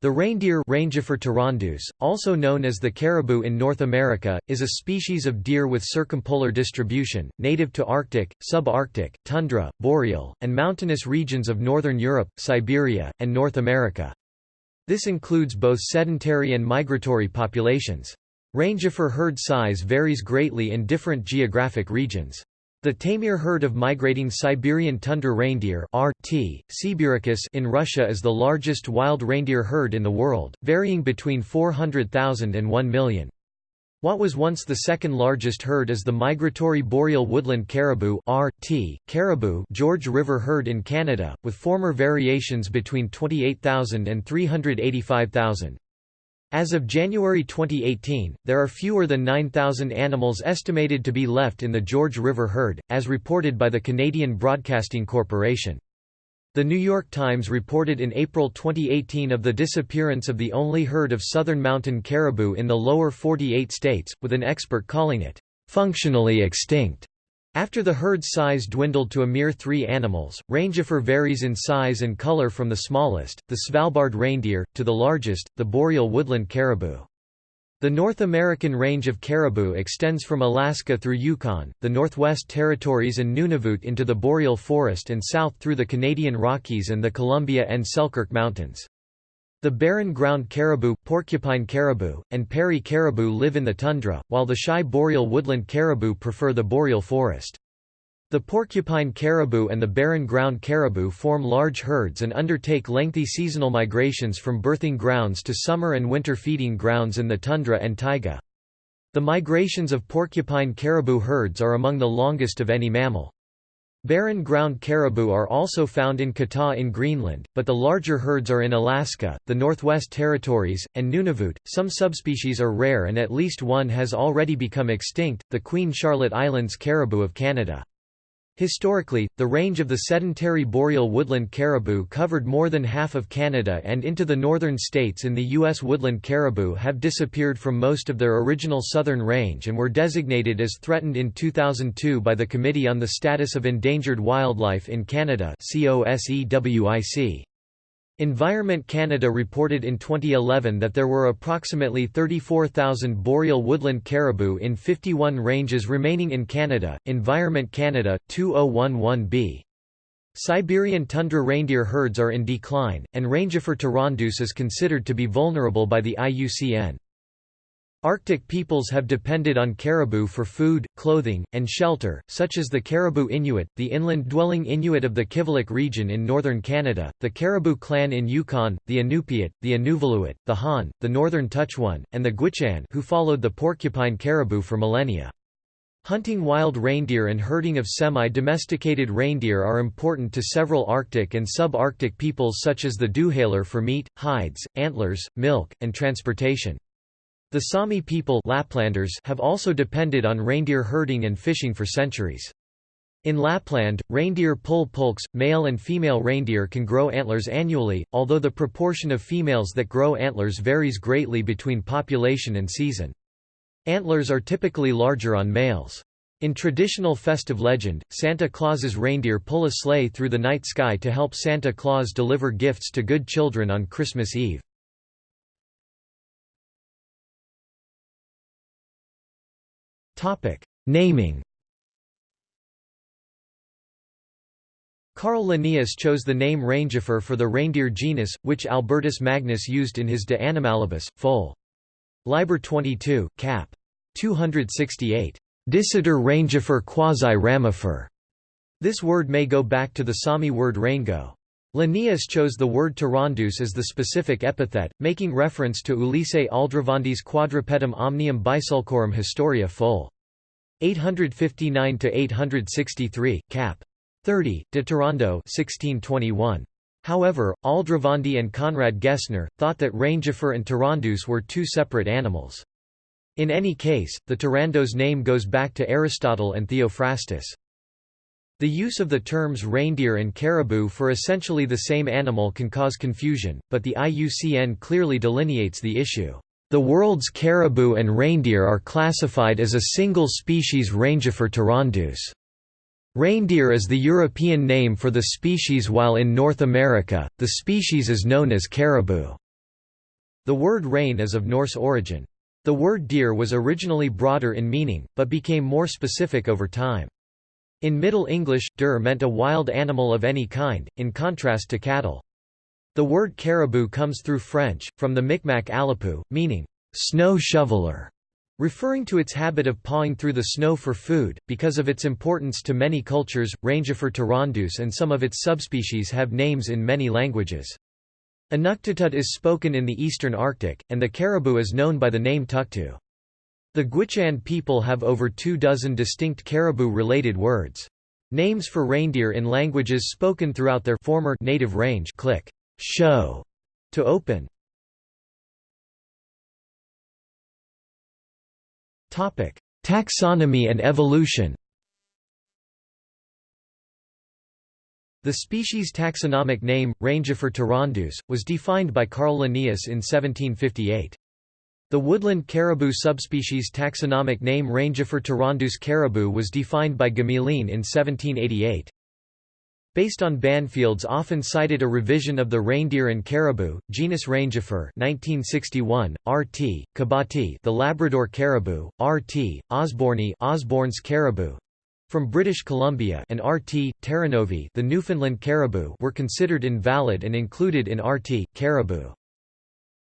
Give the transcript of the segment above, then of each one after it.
The reindeer also known as the caribou in North America, is a species of deer with circumpolar distribution, native to Arctic, subarctic, tundra, boreal, and mountainous regions of northern Europe, Siberia, and North America. This includes both sedentary and migratory populations. Rangifer herd size varies greatly in different geographic regions. The Taimyr herd of migrating Siberian tundra reindeer RT, in Russia is the largest wild reindeer herd in the world, varying between 400,000 and 1 million. What was once the second largest herd is the migratory boreal woodland caribou RT, caribou George River herd in Canada, with former variations between 28,000 and 385,000. As of January 2018, there are fewer than 9,000 animals estimated to be left in the George River herd, as reported by the Canadian Broadcasting Corporation. The New York Times reported in April 2018 of the disappearance of the only herd of southern mountain caribou in the lower 48 states, with an expert calling it, "...functionally extinct." After the herd's size dwindled to a mere three animals, Rangifer varies in size and color from the smallest, the Svalbard reindeer, to the largest, the boreal woodland caribou. The North American range of caribou extends from Alaska through Yukon, the Northwest Territories and Nunavut into the boreal forest and south through the Canadian Rockies and the Columbia and Selkirk Mountains. The barren ground caribou, porcupine caribou, and Peary caribou live in the tundra, while the shy boreal woodland caribou prefer the boreal forest. The porcupine caribou and the barren ground caribou form large herds and undertake lengthy seasonal migrations from birthing grounds to summer and winter feeding grounds in the tundra and taiga. The migrations of porcupine caribou herds are among the longest of any mammal. Barren ground caribou are also found in Katahdin in Greenland, but the larger herds are in Alaska, the Northwest Territories, and Nunavut. Some subspecies are rare and at least one has already become extinct, the Queen Charlotte Islands caribou of Canada. Historically, the range of the sedentary boreal woodland caribou covered more than half of Canada and into the northern states in the U.S. woodland caribou have disappeared from most of their original southern range and were designated as threatened in 2002 by the Committee on the Status of Endangered Wildlife in Canada COSEWIC. Environment Canada reported in 2011 that there were approximately 34,000 boreal woodland caribou in 51 ranges remaining in Canada. Environment Canada 2011b. Siberian tundra reindeer herds are in decline, and Rangifer tarandus is considered to be vulnerable by the IUCN. Arctic peoples have depended on caribou for food, clothing, and shelter, such as the Caribou Inuit, the inland-dwelling Inuit of the Kivalliq region in northern Canada, the Caribou clan in Yukon, the Inupiat, the Inuvialuit, the Han, the northern Tutchone, and the Gwich'in who followed the porcupine caribou for millennia. Hunting wild reindeer and herding of semi-domesticated reindeer are important to several Arctic and sub-Arctic peoples such as the Duhaler for meat, hides, antlers, milk, and transportation. The Sami people Laplanders have also depended on reindeer herding and fishing for centuries. In Lapland, reindeer pull pulks, male and female reindeer can grow antlers annually, although the proportion of females that grow antlers varies greatly between population and season. Antlers are typically larger on males. In traditional festive legend, Santa Claus's reindeer pull a sleigh through the night sky to help Santa Claus deliver gifts to good children on Christmas Eve. Topic: Naming. Carl Linnaeus chose the name Rangifer for the reindeer genus, which Albertus Magnus used in his De Animalibus, Fol. Liber 22, cap. 268. Dicitor Rangifer quasi ramifer. This word may go back to the Sami word rango. Linnaeus chose the word tarandus as the specific epithet, making reference to Ulisse Aldrovandis quadrupedum omnium bisulcorum historia fol. 859–863, cap. 30, de Tarando 1621. However, Aldrovandi and Conrad Gessner, thought that Rangifer and Tarandus were two separate animals. In any case, the Tarandus name goes back to Aristotle and Theophrastus. The use of the terms reindeer and caribou for essentially the same animal can cause confusion, but the IUCN clearly delineates the issue. The world's caribou and reindeer are classified as a single species Rangifer tarandus. Reindeer is the European name for the species while in North America, the species is known as caribou. The word rein is of Norse origin. The word deer was originally broader in meaning, but became more specific over time. In Middle English, dur meant a wild animal of any kind, in contrast to cattle. The word caribou comes through French, from the Micmac alapu, meaning, snow shoveler, referring to its habit of pawing through the snow for food. Because of its importance to many cultures, Rangifer tarandus and some of its subspecies have names in many languages. Inuktitut is spoken in the eastern Arctic, and the caribou is known by the name tuktu. The Gwich'in people have over two dozen distinct caribou-related words. Names for reindeer in languages spoken throughout their former native range click, show, to open. Topic: Taxonomy and evolution. The species' taxonomic name, Rangifer tarandus, was defined by Carl Linnaeus in 1758. The woodland caribou subspecies taxonomic name Rangifer tarandus caribou was defined by Gmelin in 1788. Based on Banfield's often cited a revision of the reindeer and caribou, genus Rangifer 1961, R.T., Caboti the Labrador caribou, R.T., Osborni Osborn's caribou, from British Columbia and RT. Terranovi the Newfoundland caribou were considered invalid and included in RT. caribou.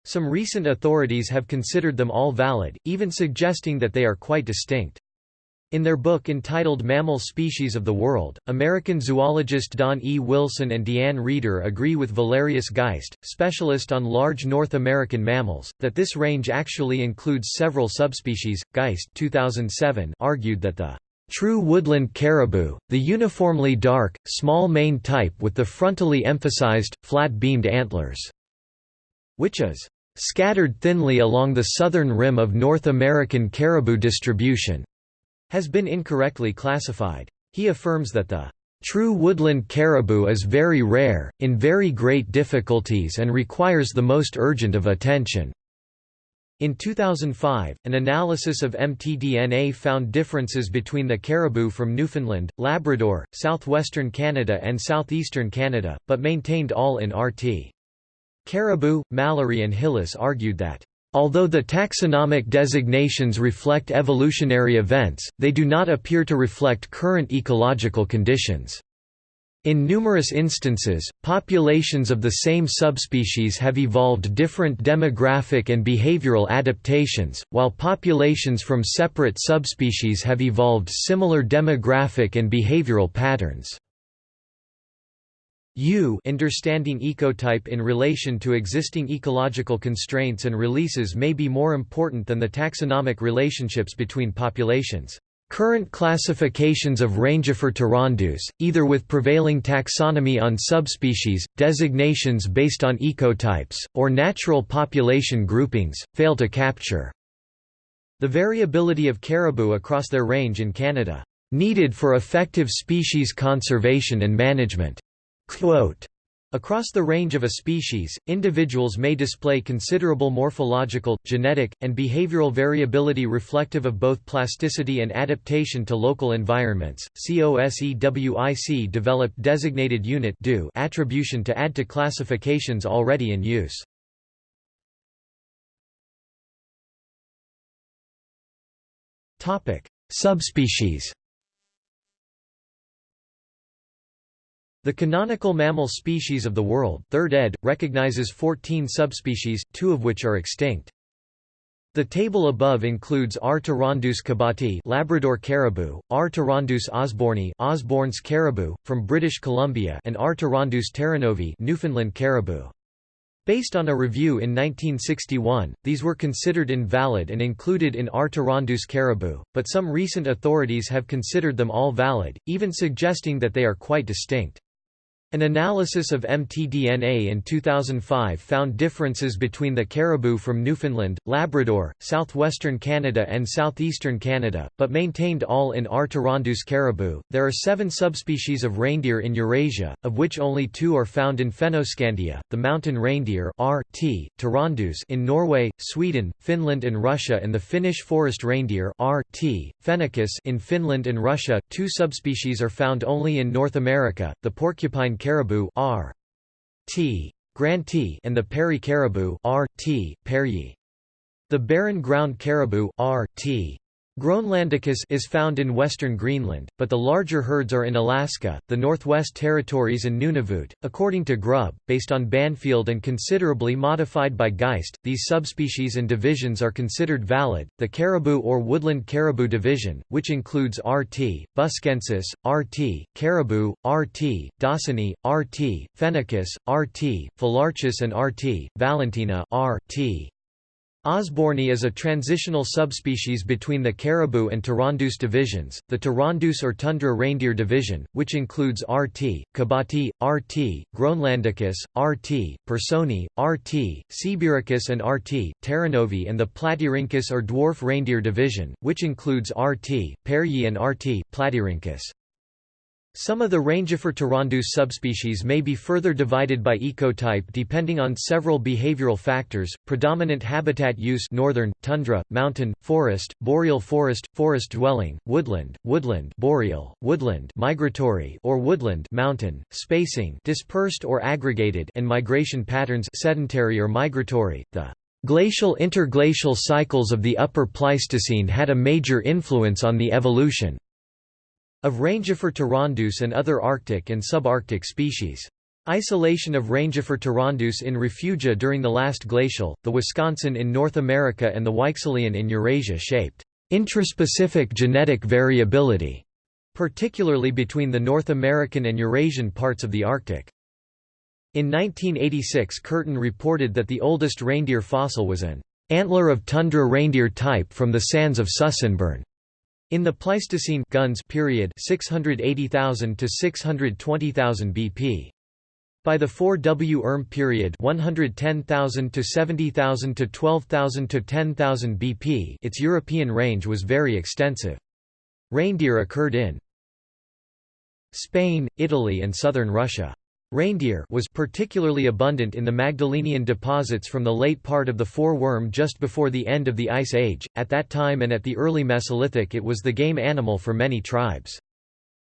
Some recent authorities have considered them all valid, even suggesting that they are quite distinct. In their book entitled Mammal Species of the World, American zoologist Don E. Wilson and DeeAnn Reeder agree with Valerius Geist, specialist on large North American mammals, that this range actually includes several subspecies. Geist 2007 argued that the true woodland caribou, the uniformly dark, small mane type with the frontally emphasized, flat-beamed antlers, which is scattered thinly along the southern rim of North American caribou distribution has been incorrectly classified. He affirms that the true woodland caribou is very rare, in very great difficulties and requires the most urgent of attention. In 2005, an analysis of mtDNA found differences between the caribou from Newfoundland, Labrador, southwestern Canada and southeastern Canada, but maintained all in RT. Caribou, Mallory and Hillis argued that Although the taxonomic designations reflect evolutionary events, they do not appear to reflect current ecological conditions. In numerous instances, populations of the same subspecies have evolved different demographic and behavioral adaptations, while populations from separate subspecies have evolved similar demographic and behavioral patterns. U understanding ecotype in relation to existing ecological constraints and releases may be more important than the taxonomic relationships between populations. Current classifications of Rangifer tarandus, either with prevailing taxonomy on subspecies, designations based on ecotypes, or natural population groupings, fail to capture the variability of caribou across their range in Canada, needed for effective species conservation and management. Quote, Across the range of a species, individuals may display considerable morphological, genetic, and behavioral variability reflective of both plasticity and adaptation to local environments. COSEWIC developed designated unit attribution to add to classifications already in use. Topic: Subspecies The canonical mammal species of the world 3rd ed. recognizes 14 subspecies, two of which are extinct. The table above includes R. tarandus caboti Labrador caribou, R. tarandus osborni caribou, from British Columbia and R. tarandus terranovi Newfoundland caribou. Based on a review in 1961, these were considered invalid and included in R. tarandus caribou, but some recent authorities have considered them all valid, even suggesting that they are quite distinct. An analysis of mtDNA in 2005 found differences between the caribou from Newfoundland, Labrador, southwestern Canada, and southeastern Canada, but maintained all in R. caribou. There are seven subspecies of reindeer in Eurasia, of which only two are found in Fennoscandia: the mountain reindeer R. T. tarandus in Norway, Sweden, Finland, and Russia, and the Finnish forest reindeer R. T. fennicus in Finland and Russia. Two subspecies are found only in North America: the porcupine caribou R. T. granti and the Peary caribou R. T. pearyi. The barren ground caribou R. T. Groenlandicus is found in western Greenland, but the larger herds are in Alaska, the Northwest Territories and Nunavut. According to Grubb, based on Banfield and considerably modified by Geist, these subspecies and divisions are considered valid. The caribou or woodland caribou division, which includes RT, buskensis, RT, caribou, RT, dawsoni, RT, fennicus, RT, phylarchus and RT, valentinae RT. Osborni is a transitional subspecies between the caribou and Tarandus divisions, the Tarandus or tundra reindeer division, which includes RT, Caboti, RT, Groenlandicus, RT, Pearsoni, RT, Sibiricus and RT, Terranovi and the Platyrhynchus or dwarf reindeer division, which includes RT, Pearyi and RT, Platyrhynchus. Some of the Rangifer tarandus subspecies may be further divided by ecotype depending on several behavioral factors, predominant habitat use northern, tundra, mountain, forest, boreal forest, forest dwelling, woodland, woodland boreal, woodland migratory or woodland mountain, spacing dispersed or aggregated and migration patterns sedentary or migratory. The glacial interglacial cycles of the Upper Pleistocene had a major influence on the evolution of Rangifer tarandus and other Arctic and subarctic species. Isolation of Rangifer tarandus in refugia during the last glacial, the Wisconsin in North America and the Weichselian in Eurasia shaped intraspecific genetic variability, particularly between the North American and Eurasian parts of the Arctic. In 1986 Kurtén reported that the oldest reindeer fossil was an antler of tundra reindeer type from the sands of Sussenborn. In the Pleistocene Günz period 680,000 to 620,000 BP. By the 4W Erm period 110,000 to 70,000 to 12,000 to 10,000 BP its European range was very extensive. Reindeer occurred in Spain, Italy and southern Russia. Reindeer was particularly abundant in the Magdalenian deposits from the late part of the Foreworm just before the end of the Ice Age. At that time and at the early Mesolithic it was the game animal for many tribes.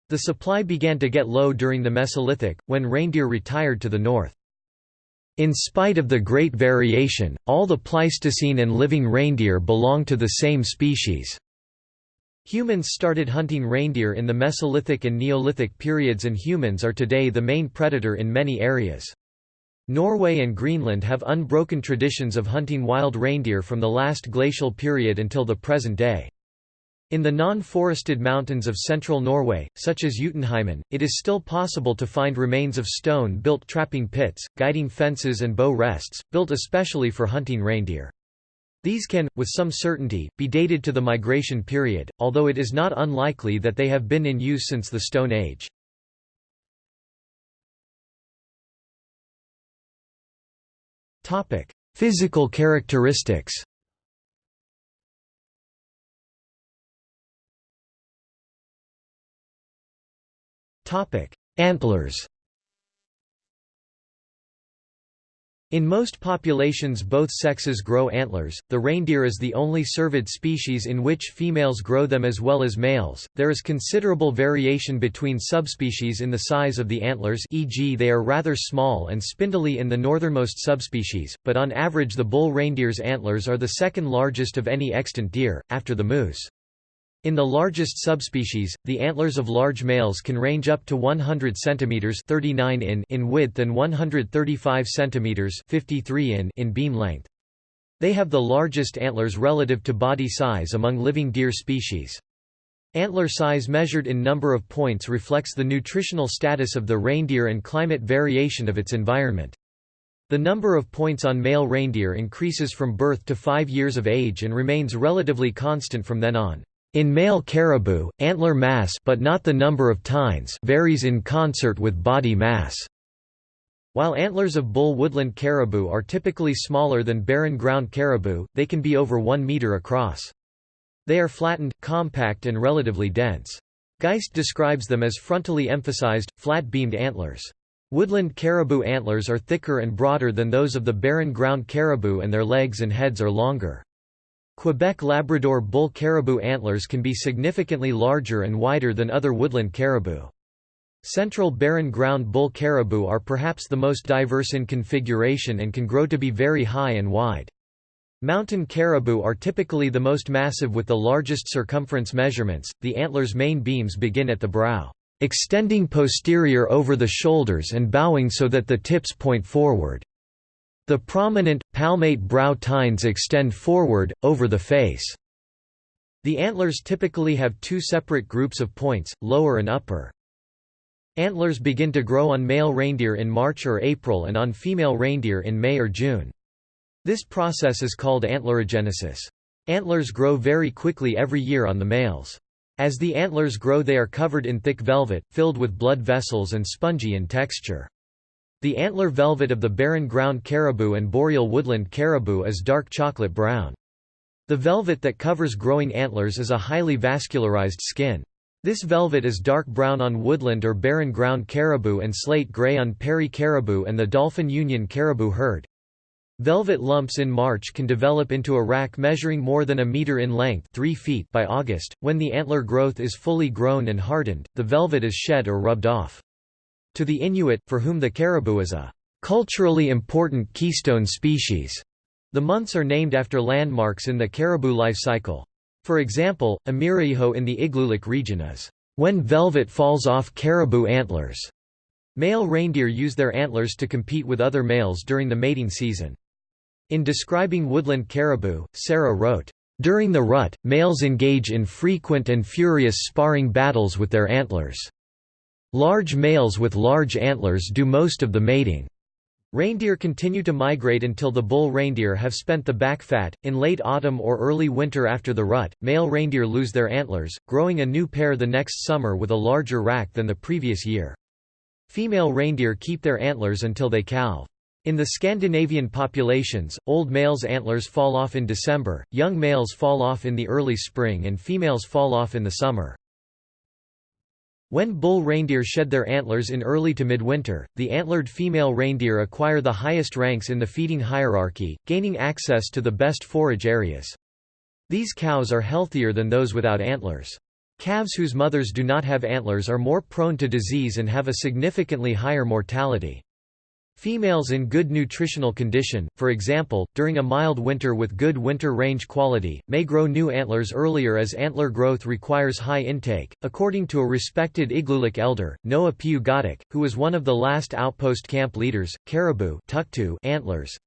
The supply began to get low during the Mesolithic, when reindeer retired to the north. In spite of the great variation, all the Pleistocene and living reindeer belong to the same species. Humans started hunting reindeer in the Mesolithic and Neolithic periods and humans are today the main predator in many areas. Norway and Greenland have unbroken traditions of hunting wild reindeer from the last glacial period until the present day. In the non-forested mountains of central Norway, such as Jotunheimen, it is still possible to find remains of stone-built trapping pits, guiding fences and bow rests, built especially for hunting reindeer. These can, with some certainty, be dated to the migration period, although it is not unlikely that they have been in use since the Stone Age. Physical characteristics Antlers In most populations both sexes grow antlers, the reindeer is the only cervid species in which females grow them as well as males. There is considerable variation between subspecies in the size of the antlers e.g. they are rather small and spindly in the northernmost subspecies, but on average the bull reindeer's antlers are the second largest of any extant deer, after the moose. In the largest subspecies, the antlers of large males can range up to 100 cm 39 in in width and 135 cm 53 in in beam length. They have the largest antlers relative to body size among living deer species. Antler size measured in number of points reflects the nutritional status of the reindeer and climate variation of its environment. The number of points on male reindeer increases from birth to 5 years of age and remains relatively constant from then on. In male caribou, antler mass but not the number of tines varies in concert with body mass. While antlers of bull woodland caribou are typically smaller than barren ground caribou, they can be over 1 meter across. They are flattened, compact and relatively dense. Geist describes them as frontally emphasized, flat-beamed antlers. Woodland caribou antlers are thicker and broader than those of the barren ground caribou and their legs and heads are longer. Quebec Labrador bull caribou antlers can be significantly larger and wider than other woodland caribou. Central barren ground bull caribou are perhaps the most diverse in configuration and can grow to be very high and wide. Mountain caribou are typically the most massive with the largest circumference measurements. The antlers' main beams begin at the brow, extending posterior over the shoulders and bowing so that the tips point forward. The prominent, palmate brow tines extend forward, over the face. The antlers typically have two separate groups of points, lower and upper. Antlers begin to grow on male reindeer in March or April and on female reindeer in May or June. This process is called antlerogenesis. Antlers grow very quickly every year on the males. As the antlers grow they are covered in thick velvet, filled with blood vessels and spongy in texture. The antler velvet of the barren ground caribou and boreal woodland caribou is dark chocolate brown. The velvet that covers growing antlers is a highly vascularized skin. This velvet is dark brown on woodland or barren ground caribou and slate gray on prairie caribou and the Dolphin Union caribou herd. Velvet lumps in March can develop into a rack measuring more than a meter in length 3 feet by August. When the antler growth is fully grown and hardened, the velvet is shed or rubbed off. To the Inuit, for whom the caribou is a culturally important keystone species, the months are named after landmarks in the caribou life cycle. For example, Amiraijaut in the Igloolik region is, "...when velvet falls off caribou antlers." Male reindeer use their antlers to compete with other males during the mating season. In describing woodland caribou, SARA wrote, "...during the rut, males engage in frequent and furious sparring battles with their antlers. Large males with large antlers do most of the mating. Reindeer continue to migrate until the bull reindeer have spent the back fat. In late autumn or early winter after the rut, male reindeer lose their antlers, growing a new pair the next summer with a larger rack than the previous year. Female reindeer keep their antlers until they calve. In the Scandinavian populations, old males' antlers fall off in December, young males fall off in the early spring and females fall off in the summer. When bull reindeer shed their antlers in early to midwinter, the antlered female reindeer acquire the highest ranks in the feeding hierarchy, gaining access to the best forage areas. These cows are healthier than those without antlers. Calves whose mothers do not have antlers are more prone to disease and have a significantly higher mortality. Females in good nutritional condition, for example, during a mild winter with good winter range quality, may grow new antlers earlier as antler growth requires high intake. According to a respected Igloolik elder, Noah Piugaattuk, who was one of the last outpost camp leaders, caribou antlers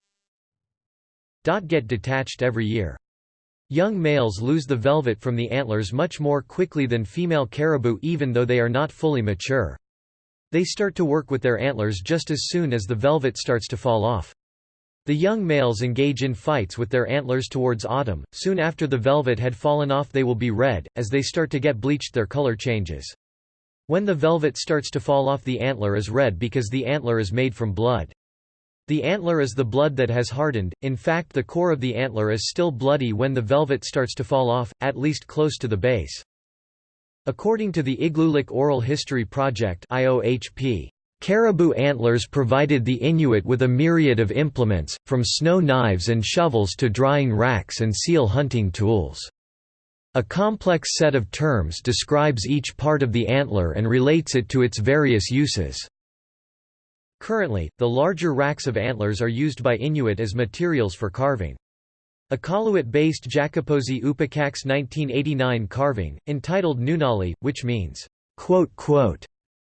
get detached every year. Young males lose the velvet from the antlers much more quickly than female caribou even though they are not fully mature. They start to work with their antlers just as soon as the velvet starts to fall off. The young males engage in fights with their antlers towards autumn, soon after the velvet had fallen off they will be red, as they start to get bleached their color changes. When the velvet starts to fall off the antler is red because the antler is made from blood. The antler is the blood that has hardened, in fact the core of the antler is still bloody when the velvet starts to fall off, at least close to the base. According to the Igloolik Oral History Project IOHP, Caribou antlers provided the Inuit with a myriad of implements, from snow knives and shovels to drying racks and seal hunting tools. A complex set of terms describes each part of the antler and relates it to its various uses. Currently, the larger racks of antlers are used by Inuit as materials for carving. Iqaluit-based Jackoposie Oopakak's 1989 carving, entitled Nunali, which means,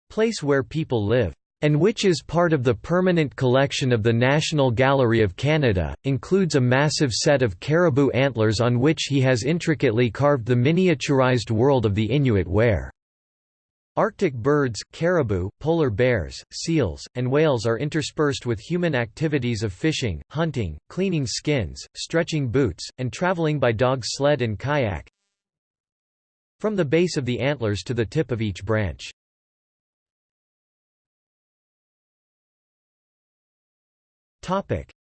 place where people live, and which is part of the permanent collection of the National Gallery of Canada, includes a massive set of caribou antlers on which he has intricately carved the miniaturized world of the Inuit where Arctic birds, caribou, polar bears, seals, and whales are interspersed with human activities of fishing, hunting, cleaning skins, stretching boots, and traveling by dog sled and kayak from the base of the antlers to the tip of each branch.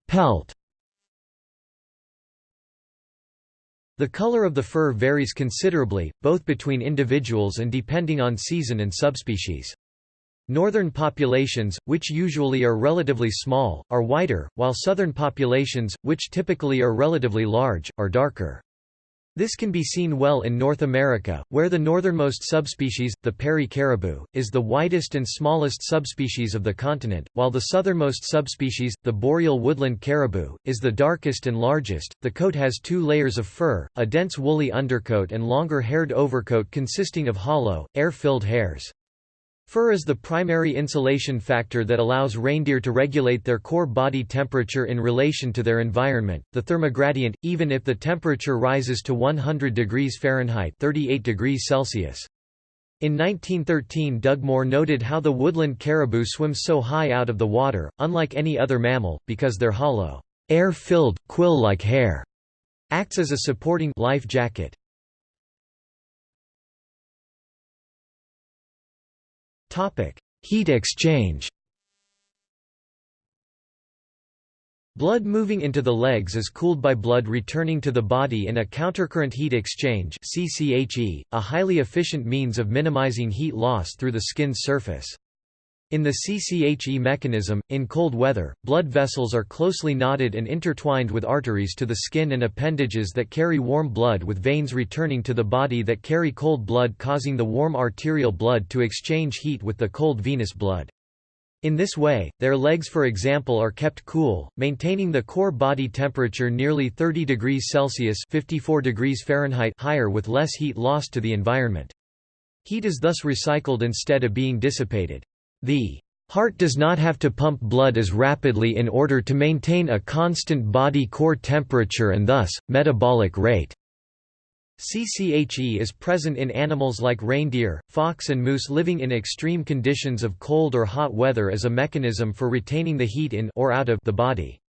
Pelt The color of the fur varies considerably, both between individuals and depending on season and subspecies. Northern populations, which usually are relatively small, are whiter, while southern populations, which typically are relatively large, are darker. This can be seen well in North America, where the northernmost subspecies, the Peary caribou, is the whitest and smallest subspecies of the continent, while the southernmost subspecies, the boreal woodland caribou, is the darkest and largest. The coat has two layers of fur, a dense woolly undercoat and longer haired overcoat consisting of hollow, air-filled hairs. Fur is the primary insulation factor that allows reindeer to regulate their core body temperature in relation to their environment, the thermogradient, even if the temperature rises to 100 degrees Fahrenheit 38 degrees Celsius. In 1913 Dugmore noted how the woodland caribou swims so high out of the water, unlike any other mammal, because their hollow, air-filled, quill-like hair acts as a supporting life jacket. Heat exchange Blood moving into the legs is cooled by blood returning to the body in a countercurrent heat exchange CCHE, a highly efficient means of minimizing heat loss through the skin's surface. In the CCHE mechanism, in cold weather, blood vessels are closely knotted and intertwined with arteries to the skin and appendages that carry warm blood with veins returning to the body that carry cold blood causing the warm arterial blood to exchange heat with the cold venous blood. In this way, their legs for example are kept cool, maintaining the core body temperature nearly 30 degrees Celsius 54 degrees Fahrenheit higher with less heat lost to the environment. Heat is thus recycled instead of being dissipated. The heart does not have to pump blood as rapidly in order to maintain a constant body core temperature and thus, metabolic rate. CCHE is present in animals like reindeer, fox and moose living in extreme conditions of cold or hot weather as a mechanism for retaining the heat in or out of the body.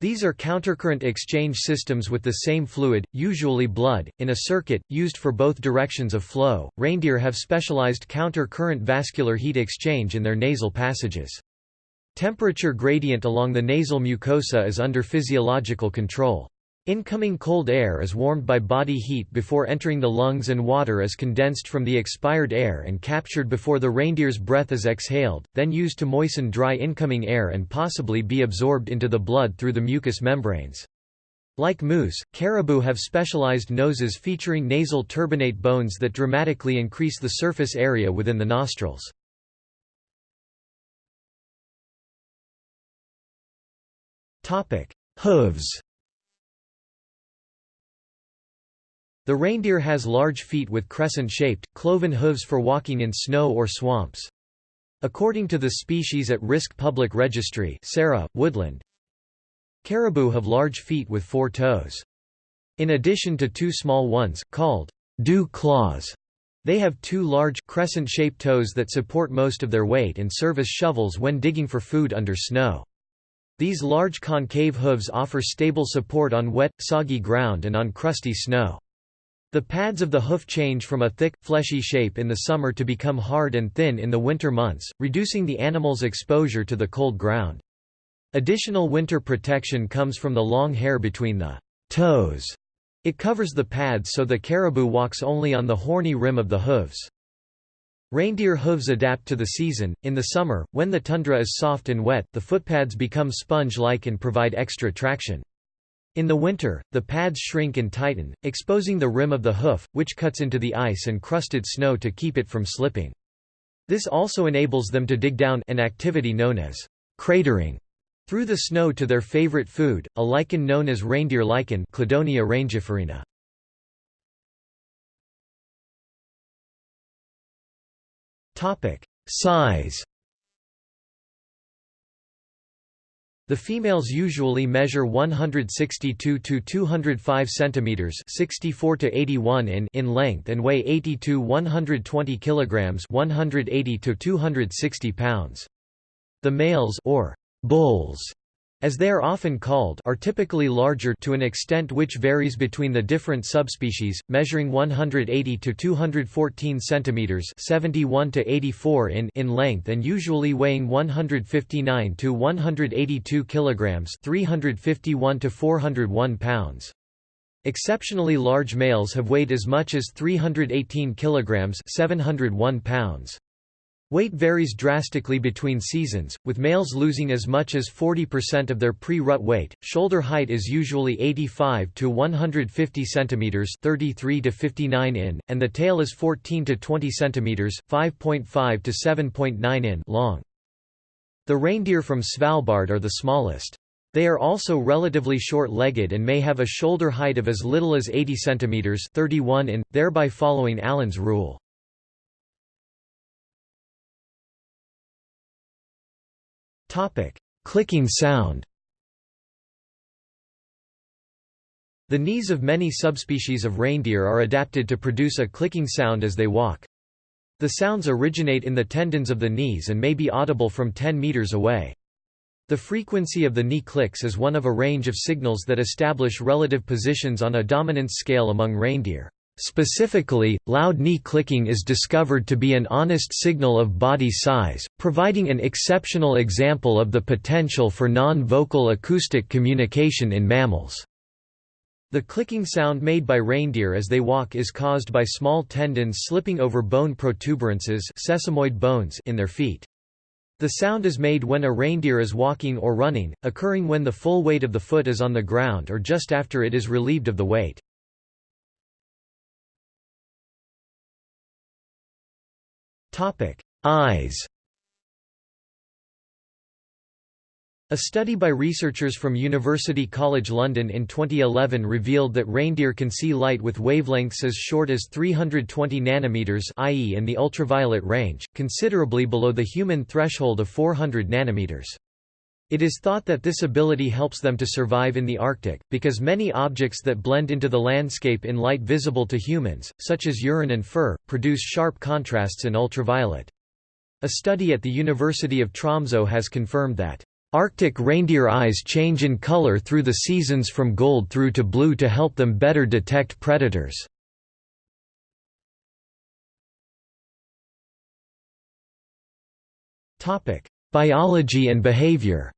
These are countercurrent exchange systems with the same fluid, usually blood, in a circuit, used for both directions of flow. Reindeer have specialized counter-current vascular heat exchange in their nasal passages. Temperature gradient along the nasal mucosa is under physiological control. Incoming cold air is warmed by body heat before entering the lungs and water is condensed from the expired air and captured before the reindeer's breath is exhaled, then used to moisten dry incoming air and possibly be absorbed into the blood through the mucous membranes. Like moose, caribou have specialized noses featuring nasal turbinate bones that dramatically increase the surface area within the nostrils. Hooves The reindeer has large feet with crescent-shaped, cloven hooves for walking in snow or swamps. According to the Species at Risk Public Registry SARA, Woodland, caribou have large feet with four toes. In addition to two small ones, called dew claws, they have two large, crescent-shaped toes that support most of their weight and serve as shovels when digging for food under snow. These large concave hooves offer stable support on wet, soggy ground and on crusty snow. The pads of the hoof change from a thick, fleshy shape in the summer to become hard and thin in the winter months, reducing the animal's exposure to the cold ground. Additional winter protection comes from the long hair between the toes. It covers the pads so the caribou walks only on the horny rim of the hooves. Reindeer hooves adapt to the season. In the summer, when the tundra is soft and wet, the footpads become sponge-like and provide extra traction. In the winter, the pads shrink and tighten, exposing the rim of the hoof, which cuts into the ice and crusted snow to keep it from slipping. This also enables them to dig down an activity known as cratering through the snow to their favorite food, a lichen known as reindeer lichen Cladonia rangiferina. Topic: Size The females usually measure 162 to 205 centimeters, 64 to 81 in in length and weigh 80 to 120 kilograms, 180 to 260 pounds. The males or bulls as they are often called are typically larger to an extent which varies between the different subspecies, measuring 180 to 214 centimeters 71 to 84 in in length and usually weighing 159 to 182 kilograms 351 to 401 pounds. Exceptionally large males have weighed as much as 318 kilograms 701 pounds. Weight varies drastically between seasons, with males losing as much as 40% of their pre-rut weight. Shoulder height is usually 85 to 150 cm, 33 to 59 in, and the tail is 14 to 20 cm, 5.5 to 7.9 in long. The reindeer from Svalbard are the smallest. They are also relatively short-legged and may have a shoulder height of as little as 80 cm, 31 in, thereby following Allen's rule. Topic: Clicking sound. The knees of many subspecies of reindeer are adapted to produce a clicking sound as they walk. The sounds originate in the tendons of the knees and may be audible from 10 meters away. The frequency of the knee clicks is one of a range of signals that establish relative positions on a dominance scale among reindeer. Specifically, loud knee clicking is discovered to be an honest signal of body size, providing an exceptional example of the potential for non-vocal acoustic communication in mammals. The clicking sound made by reindeer as they walk is caused by small tendons slipping over bone protuberances sesamoid bones in their feet. The sound is made when a reindeer is walking or running, occurring when the full weight of the foot is on the ground or just after it is relieved of the weight. Eyes A study by researchers from University College London in 2011 revealed that reindeer can see light with wavelengths as short as 320 nanometers i.e. in the ultraviolet range, considerably below the human threshold of 400 nanometers. It is thought that this ability helps them to survive in the Arctic, because many objects that blend into the landscape in light visible to humans, such as urine and fur, produce sharp contrasts in ultraviolet. A study at the University of Tromsø has confirmed that Arctic reindeer eyes change in color through the seasons from gold through to blue to help them better detect predators. Biology and behavior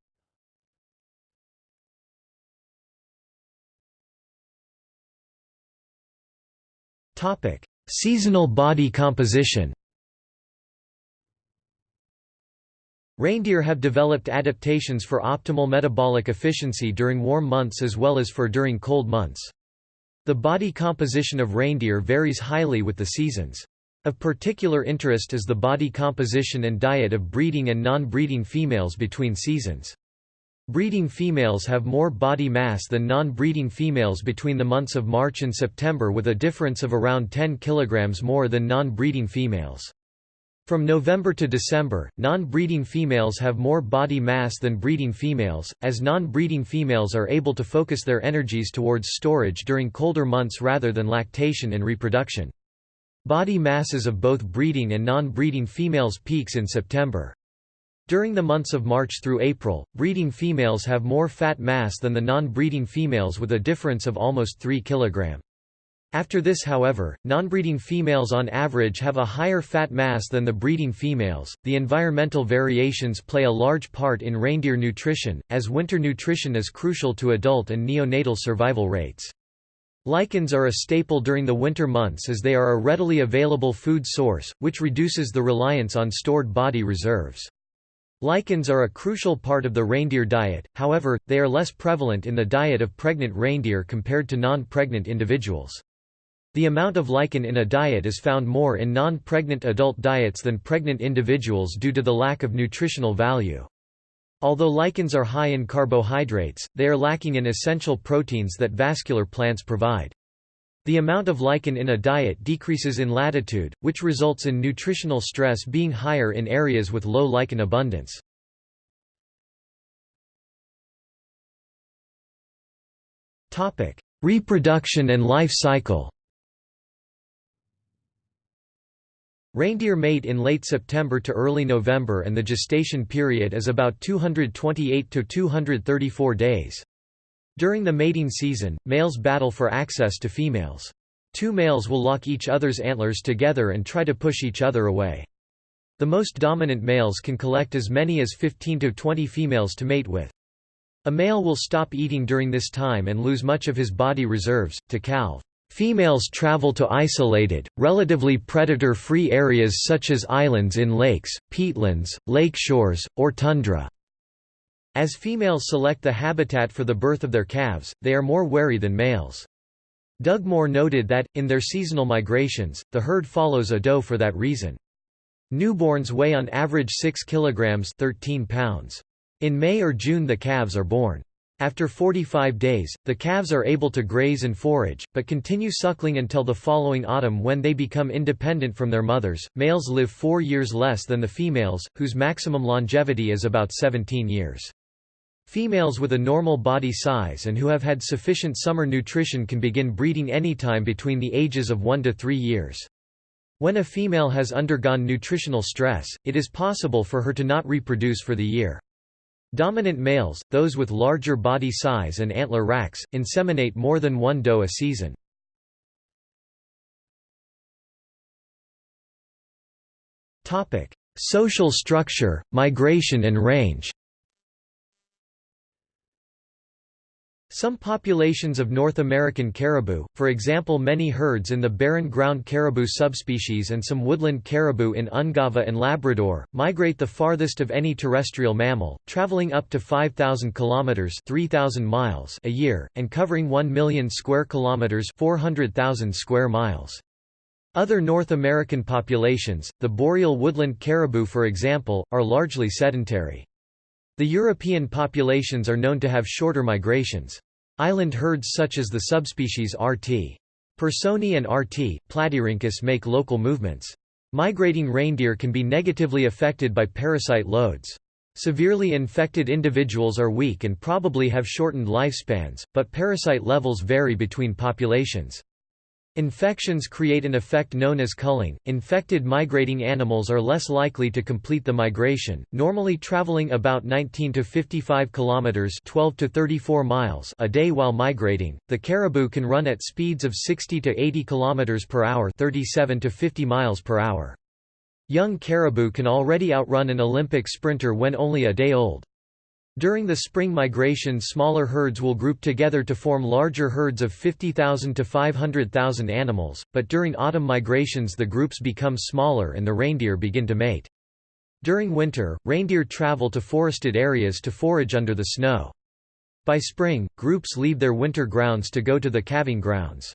Seasonal body composition. Reindeer have developed adaptations for optimal metabolic efficiency during warm months as well as for during cold months. The body composition of reindeer varies highly with the seasons. Of particular interest is the body composition and diet of breeding and non-breeding females between seasons. Breeding females have more body mass than non-breeding females between the months of March and September with a difference of around 10 kg more than non-breeding females. From November to December, non-breeding females have more body mass than breeding females, as non-breeding females are able to focus their energies towards storage during colder months rather than lactation and reproduction. Body masses of both breeding and non-breeding females peaks in September. During the months of March through April, breeding females have more fat mass than the non-breeding females with a difference of almost 3 kg. After this however, non-breeding females on average have a higher fat mass than the breeding females. The environmental variations play a large part in reindeer nutrition, as winter nutrition is crucial to adult and neonatal survival rates. Lichens are a staple during the winter months as they are a readily available food source, which reduces the reliance on stored body reserves. Lichens are a crucial part of the reindeer diet, however, they are less prevalent in the diet of pregnant reindeer compared to non-pregnant individuals. The amount of lichen in a diet is found more in non-pregnant adult diets than pregnant individuals due to the lack of nutritional value. Although lichens are high in carbohydrates, they are lacking in essential proteins that vascular plants provide. The amount of lichen in a diet decreases in latitude, which results in nutritional stress being higher in areas with low lichen abundance. Reproduction and life cycle Reindeer mate in late September to early November and the gestation period is about 228 to 234 days. During the mating season, males battle for access to females. Two males will lock each other's antlers together and try to push each other away. The most dominant males can collect as many as 15 to 20 females to mate with. A male will stop eating during this time and lose much of his body reserves, to calve. Females travel to isolated, relatively predator-free areas such as islands in lakes, peatlands, lake shores, or tundra. As females select the habitat for the birth of their calves, they are more wary than males. Dugmore noted that, in their seasonal migrations, the herd follows a doe for that reason. Newborns weigh on average 6 kg 13 pounds. In May or June the calves are born. After 45 days, the calves are able to graze and forage, but continue suckling until the following autumn when they become independent from their mothers. Males live four years less than the females, whose maximum longevity is about 17 years. Females with a normal body size and who have had sufficient summer nutrition can begin breeding anytime between the ages of 1 to 3 years. When a female has undergone nutritional stress, it is possible for her to not reproduce for the year. Dominant males, those with larger body size and antler racks, inseminate more than one doe a season. Social structure, migration and range Some populations of North American caribou, for example many herds in the barren ground caribou subspecies and some woodland caribou in Ungava and Labrador, migrate the farthest of any terrestrial mammal, traveling up to 5,000 kilometers (3,000 miles) a year and covering 1 million square kilometers (400,000 square miles). Other North American populations, the boreal woodland caribou for example, are largely sedentary. The European populations are known to have shorter migrations. Island herds such as the subspecies RT. Pearsoni and RT. platyrhynchus make local movements. Migrating reindeer can be negatively affected by parasite loads. Severely infected individuals are weak and probably have shortened lifespans, but parasite levels vary between populations. Infections create an effect known as culling. Infected migrating animals are less likely to complete the migration, normally traveling about 19 to 55 kilometers (12 to 34 miles) a day while migrating. The caribou can run at speeds of 60 to 80 kilometers per hour, 37 to 50 miles per hour. Young caribou can already outrun an Olympic sprinter when only a day old. During the spring migration smaller herds will group together to form larger herds of 50,000 to 500,000 animals, but during autumn migrations the groups become smaller and the reindeer begin to mate. During winter, reindeer travel to forested areas to forage under the snow. By spring, groups leave their winter grounds to go to the calving grounds.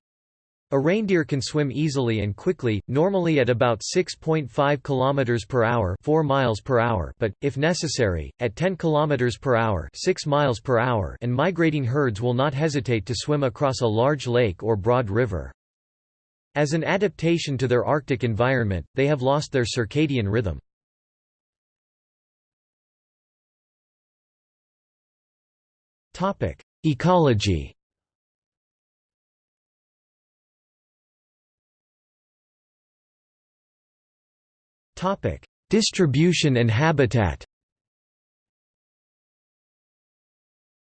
A reindeer can swim easily and quickly, normally at about 6.5 km per hour, 4 miles per hour, but if necessary, at 10 km per hour, 6 miles per hour, and migrating herds will not hesitate to swim across a large lake or broad river. As an adaptation to their Arctic environment, they have lost their circadian rhythm. Topic: Ecology Topic: Distribution and habitat.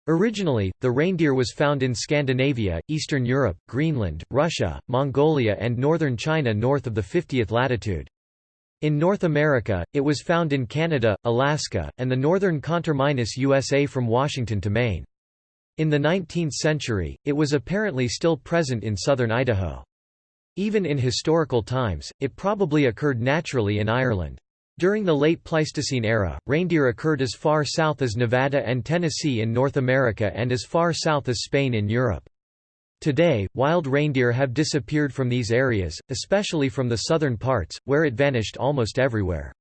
Originally, the reindeer was found in Scandinavia, Eastern Europe, Greenland, Russia, Mongolia and northern China north of the 50th latitude. In North America, it was found in Canada, Alaska, and the northern conterminous USA from Washington to Maine. In the 19th century, it was apparently still present in southern Idaho. Even in historical times, it probably occurred naturally in Ireland. During the late Pleistocene era, reindeer occurred as far south as Nevada and Tennessee in North America and as far south as Spain in Europe. Today, wild reindeer have disappeared from these areas, especially from the southern parts, where it vanished almost everywhere.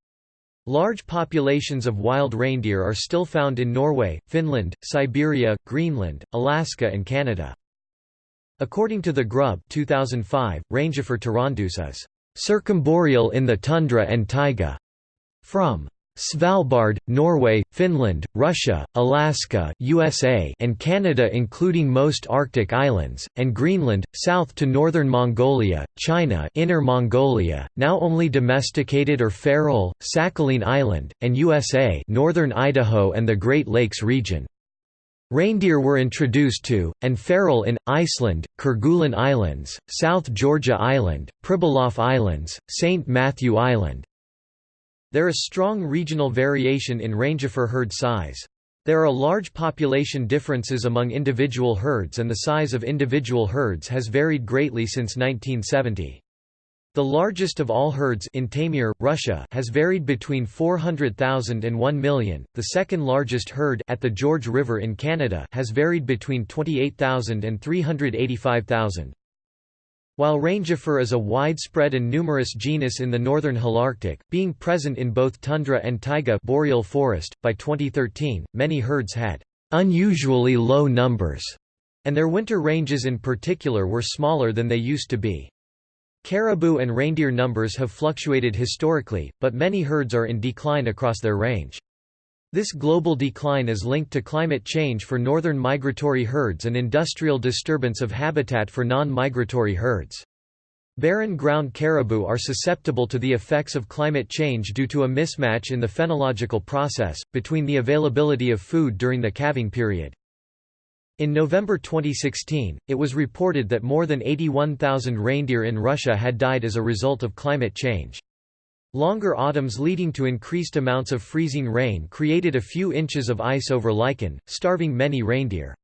Large populations of wild reindeer are still found in Norway, Finland, Siberia, Greenland, Alaska and Canada. According to the Grubb 2005, Rangifer tarandus is circumboreal in the tundra and taiga. From Svalbard, Norway, Finland, Russia, Alaska USA and Canada including most Arctic islands, and Greenland, south to northern Mongolia, China Inner Mongolia, now only domesticated or feral, Sakhalin Island, and USA northern Idaho and the Great Lakes region. Reindeer were introduced to, and feral in, Iceland, Kerguelen Islands, South Georgia Island, Pribilof Islands, St. Matthew Island. There is strong regional variation in rangifer herd size. There are large population differences among individual herds and the size of individual herds has varied greatly since 1970. The largest of all herds in Taymyr, Russia has varied between 400,000 and 1 million. The second largest herd at the George River in Canada has varied between 28,000 and 385,000. While rangifer is a widespread and numerous genus in the northern Holarctic, being present in both tundra and taiga boreal forest, by 2013, many herds had unusually low numbers, and their winter ranges in particular were smaller than they used to be. Caribou and reindeer numbers have fluctuated historically, but many herds are in decline across their range. This global decline is linked to climate change for northern migratory herds and industrial disturbance of habitat for non-migratory herds. Barren ground caribou are susceptible to the effects of climate change due to a mismatch in the phenological process, between the availability of food during the calving period. In November 2016, it was reported that more than 81,000 reindeer in Russia had died as a result of climate change. Longer autumns leading to increased amounts of freezing rain created a few inches of ice over lichen, starving many reindeer.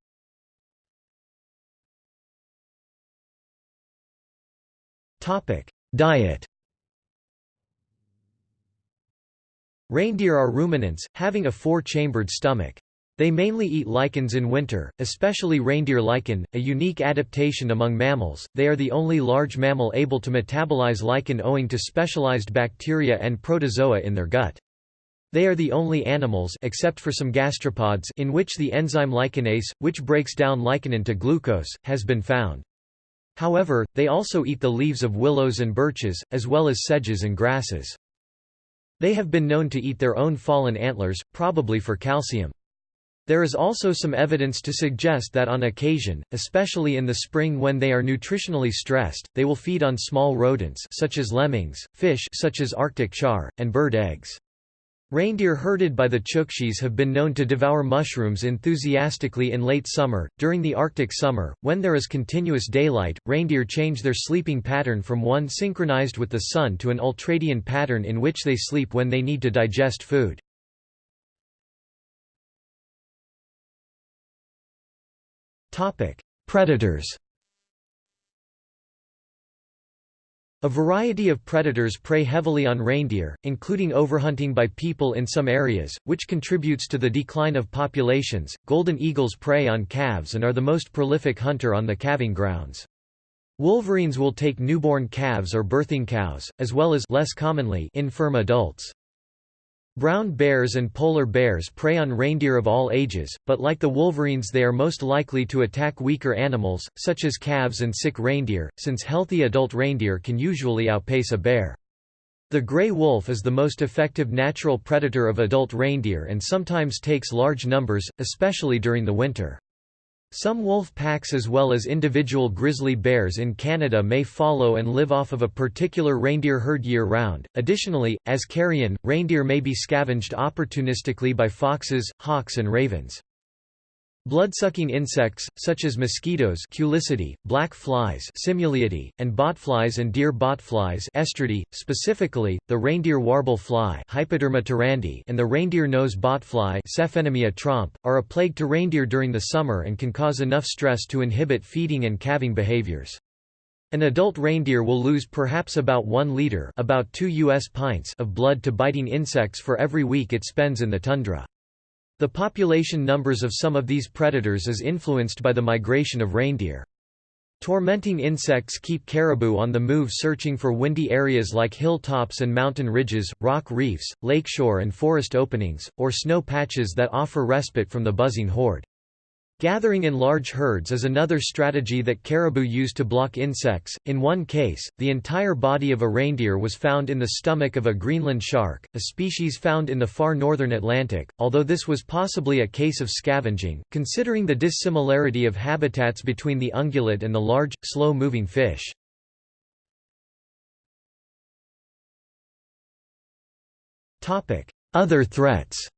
Diet Reindeer are ruminants, having a four-chambered stomach. They mainly eat lichens in winter, especially reindeer lichen, a unique adaptation among mammals. They are the only large mammal able to metabolize lichen owing to specialized bacteria and protozoa in their gut. They are the only animals except for some gastropods in which the enzyme lichenase, which breaks down lichen into glucose, has been found. However, they also eat the leaves of willows and birches, as well as sedges and grasses. They have been known to eat their own fallen antlers, probably for calcium. There is also some evidence to suggest that on occasion, especially in the spring when they are nutritionally stressed, they will feed on small rodents such as lemmings, fish such as Arctic char, and bird eggs. Reindeer herded by the Chukchis have been known to devour mushrooms enthusiastically in late summer. During the Arctic summer, when there is continuous daylight, reindeer change their sleeping pattern from one synchronized with the sun to an ultradian pattern in which they sleep when they need to digest food. Topic: Predators. A variety of predators prey heavily on reindeer, including overhunting by people in some areas, which contributes to the decline of populations. Golden eagles prey on calves and are the most prolific hunter on the calving grounds. Wolverines will take newborn calves or birthing cows, as well as less commonly infirm adults. Brown bears and polar bears prey on reindeer of all ages, but like the wolverines they are most likely to attack weaker animals, such as calves and sick reindeer, since healthy adult reindeer can usually outpace a bear. The gray wolf is the most effective natural predator of adult reindeer and sometimes takes large numbers, especially during the winter. Some wolf packs as well as individual grizzly bears in Canada may follow and live off of a particular reindeer herd year-round. Additionally, as carrion, reindeer may be scavenged opportunistically by foxes, hawks and ravens. Blood-sucking insects, such as mosquitoes Culicidae, black flies Simuliidae, and botflies and deer botflies Oestridae, specifically, the reindeer warble fly Hypoderma and the reindeer nose botfly trompe, are a plague to reindeer during the summer and can cause enough stress to inhibit feeding and calving behaviors. An adult reindeer will lose perhaps about 1 liter about 2 US pints of blood to biting insects for every week it spends in the tundra. The population numbers of some of these predators is influenced by the migration of reindeer. Tormenting insects keep caribou on the move searching for windy areas like hilltops and mountain ridges, rock reefs, lakeshore and forest openings, or snow patches that offer respite from the buzzing horde. Gathering in large herds is another strategy that caribou use to block insects. In one case, the entire body of a reindeer was found in the stomach of a Greenland shark, a species found in the far northern Atlantic, although this was possibly a case of scavenging, considering the dissimilarity of habitats between the ungulate and the large, slow-moving fish. Other threats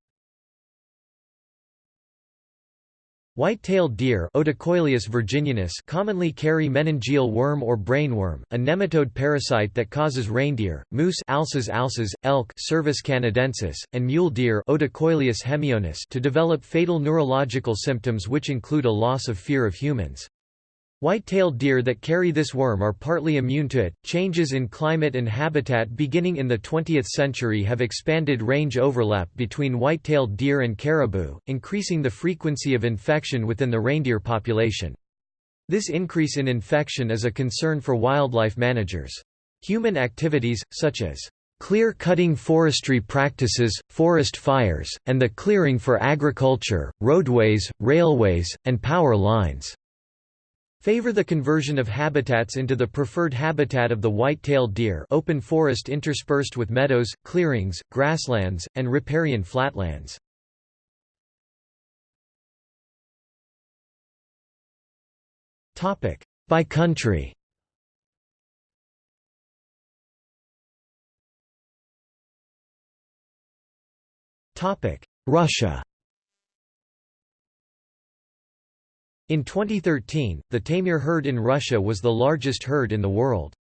White-tailed deer virginianus commonly carry meningeal worm or brainworm, a nematode parasite that causes reindeer, moose Alces alces, elk Cervus canadensis, and mule deer hemionus to develop fatal neurological symptoms which include a loss of fear of humans. White-tailed deer that carry this worm are partly immune to it. Changes in climate and habitat beginning in the 20th century have expanded range overlap between white-tailed deer and caribou, increasing the frequency of infection within the reindeer population. This increase in infection is a concern for wildlife managers. Human activities, such as clear-cutting forestry practices, forest fires, and the clearing for agriculture, roadways, railways, and power lines favor the conversion of habitats into the preferred habitat of the white-tailed deer open forest interspersed with meadows, clearings, grasslands, and riparian flatlands. By country Russia In 2013, the Taimyr herd in Russia was the largest herd in the world.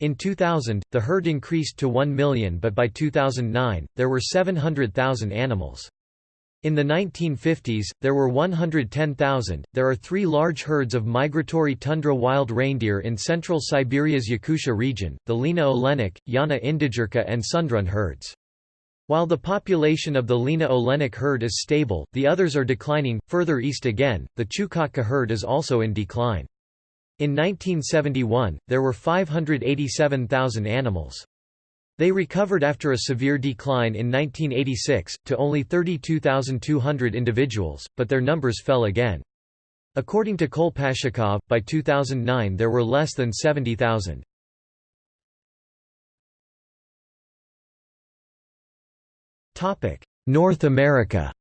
In 2000, the herd increased to 1 million but by 2009, there were 700,000 animals. In the 1950s, there were 110,000. There are three large herds of migratory tundra wild reindeer in central Siberia's Yakutia region, the Lena Olenek, Yana Indigirka and Sundrun herds. While the population of the Lena Olenek herd is stable, the others are declining. Further east again, the Chukotka herd is also in decline. In 1971, there were 587,000 animals. They recovered after a severe decline in 1986, to only 32,200 individuals, but their numbers fell again. According to Kolpashchikov, by 2009 there were less than 70,000. North America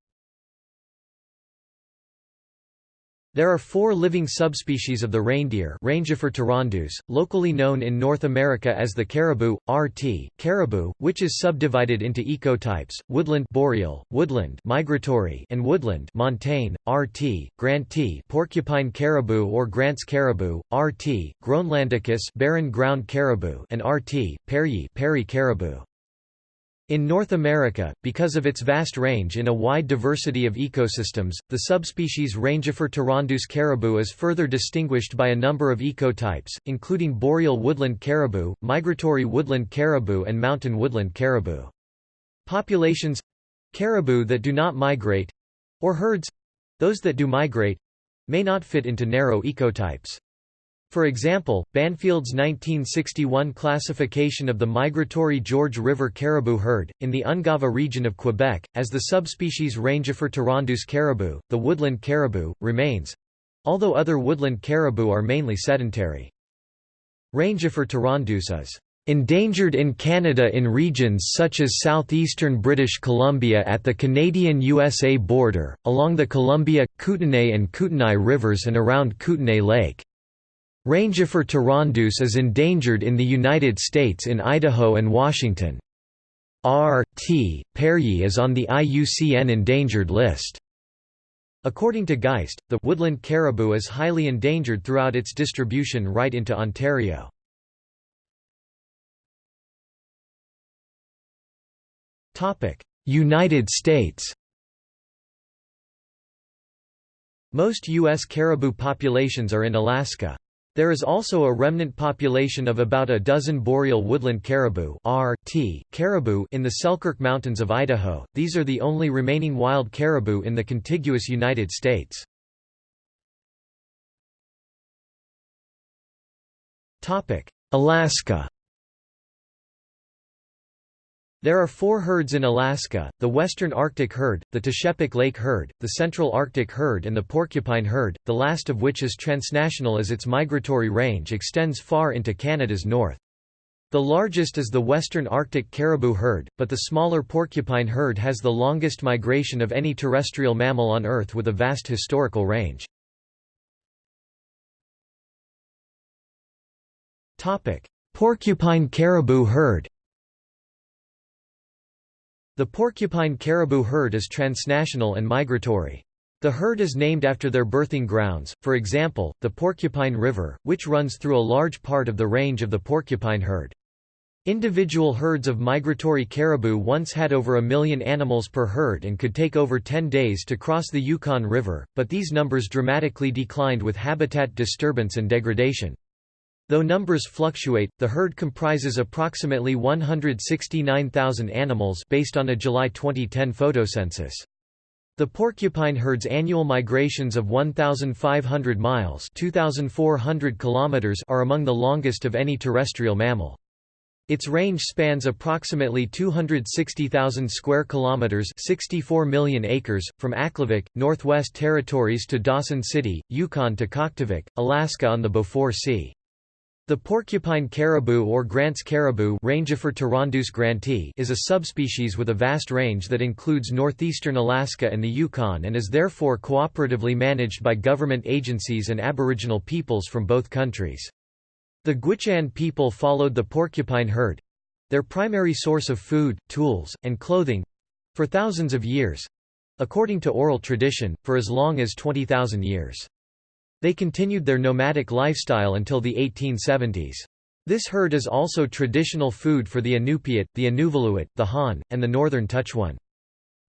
There are four living subspecies of the reindeer Rangifer tarandus, locally known in North America as the caribou, RT, caribou, which is subdivided into ecotypes, woodland boreal, woodland migratory and woodland montane, RT, granti porcupine caribou or Grant's caribou, RT, Groenlandicus barren ground caribou and RT, Pearyi Peary caribou. In North America, because of its vast range in a wide diversity of ecosystems, the subspecies Rangifer tarandus caribou is further distinguished by a number of ecotypes, including boreal woodland caribou, migratory woodland caribou and mountain woodland caribou. Populations—caribou that do not migrate—or herds—those that do migrate—may not fit into narrow ecotypes. For example, Banfield's 1961 classification of the migratory George River caribou herd, in the Ungava region of Quebec, as the subspecies Rangifer tarandus caribou, the woodland caribou, remains—although other woodland caribou are mainly sedentary. Rangifer tarandus is endangered in Canada in regions such as southeastern British Columbia at the Canadian-USA border, along the Columbia, Kootenay and Kootenai rivers and around Kootenay Lake. Rangifer tarandus is endangered in the United States in Idaho and Washington. R. T. Pearyi is on the IUCN endangered list. According to Geist, the woodland caribou is highly endangered throughout its distribution right into Ontario. United States Most U.S. caribou populations are in Alaska. There is also a remnant population of about a dozen boreal woodland caribou (RT) caribou in the Selkirk Mountains of Idaho. These are the only remaining wild caribou in the contiguous United States. Topic: Alaska there are four herds in Alaska, the Western Arctic herd, the Teshekpuk Lake herd, the Central Arctic herd and the Porcupine herd, the last of which is transnational as its migratory range extends far into Canada's north. The largest is the Western Arctic caribou herd, but the smaller porcupine herd has the longest migration of any terrestrial mammal on Earth with a vast historical range. Porcupine caribou herd the porcupine caribou herd is transnational and migratory. The herd is named after their birthing grounds, for example, the Porcupine River, which runs through a large part of the range of the porcupine herd. Individual herds of migratory caribou once had over a million animals per herd and could take over 10 days to cross the Yukon River, but these numbers dramatically declined with habitat disturbance and degradation. Though numbers fluctuate, the herd comprises approximately 169,000 animals based on a July 2010 photocensus. The porcupine herd's annual migrations of 1,500 miles 2,400 kilometers are among the longest of any terrestrial mammal. Its range spans approximately 260,000 square kilometers, 64 million acres, from Aklavik, Northwest Territories to Dawson City, Yukon to Kaktovik, Alaska on the Beaufort Sea. The porcupine caribou or Grant's caribou granti is a subspecies with a vast range that includes northeastern Alaska and the Yukon and is therefore cooperatively managed by government agencies and aboriginal peoples from both countries. The Gwich'in people followed the porcupine herd—their primary source of food, tools, and clothing—for thousands of years—according to oral tradition, for as long as 20,000 years. They continued their nomadic lifestyle until the 1870s. This herd is also traditional food for the Inupiat, the Inuvialuit, the Han, and the northern Tutchone.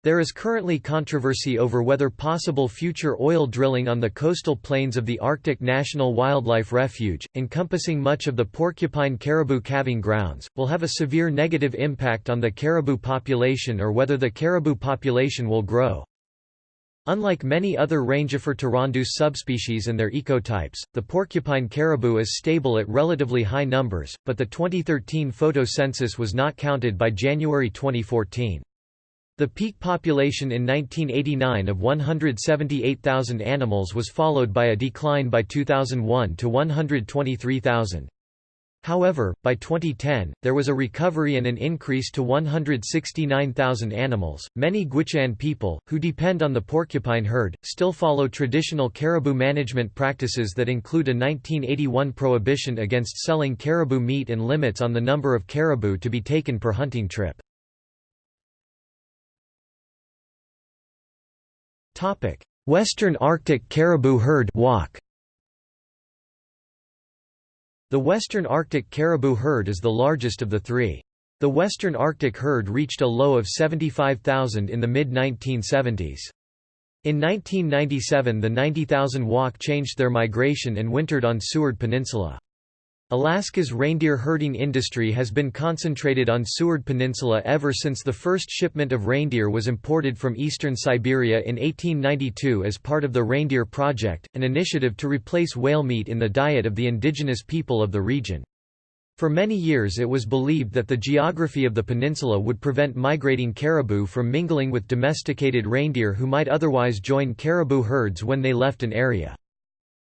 There is currently controversy over whether possible future oil drilling on the coastal plains of the Arctic National Wildlife Refuge, encompassing much of the porcupine caribou calving grounds, will have a severe negative impact on the caribou population or whether the caribou population will grow. Unlike many other Rangifer tarandus subspecies and their ecotypes, the porcupine caribou is stable at relatively high numbers, but the 2013 photo census was not counted by January 2014. The peak population in 1989 of 178,000 animals was followed by a decline by 2001 to 123,000. However, by 2010, there was a recovery and an increase to 169,000 animals. Many Gwich'in people, who depend on the porcupine herd, still follow traditional caribou management practices that include a 1981 prohibition against selling caribou meat and limits on the number of caribou to be taken per hunting trip. Western Arctic caribou herd WACH. The western Arctic caribou herd is the largest of the three. The western Arctic herd reached a low of 75,000 in the mid-1970s. In 1997 the 90,000 WACH changed their migration and wintered on Seward Peninsula. Alaska's reindeer herding industry has been concentrated on Seward Peninsula ever since the first shipment of reindeer was imported from eastern Siberia in 1892 as part of the Reindeer Project, an initiative to replace whale meat in the diet of the indigenous people of the region. For many years it was believed that the geography of the peninsula would prevent migrating caribou from mingling with domesticated reindeer who might otherwise join caribou herds when they left an area.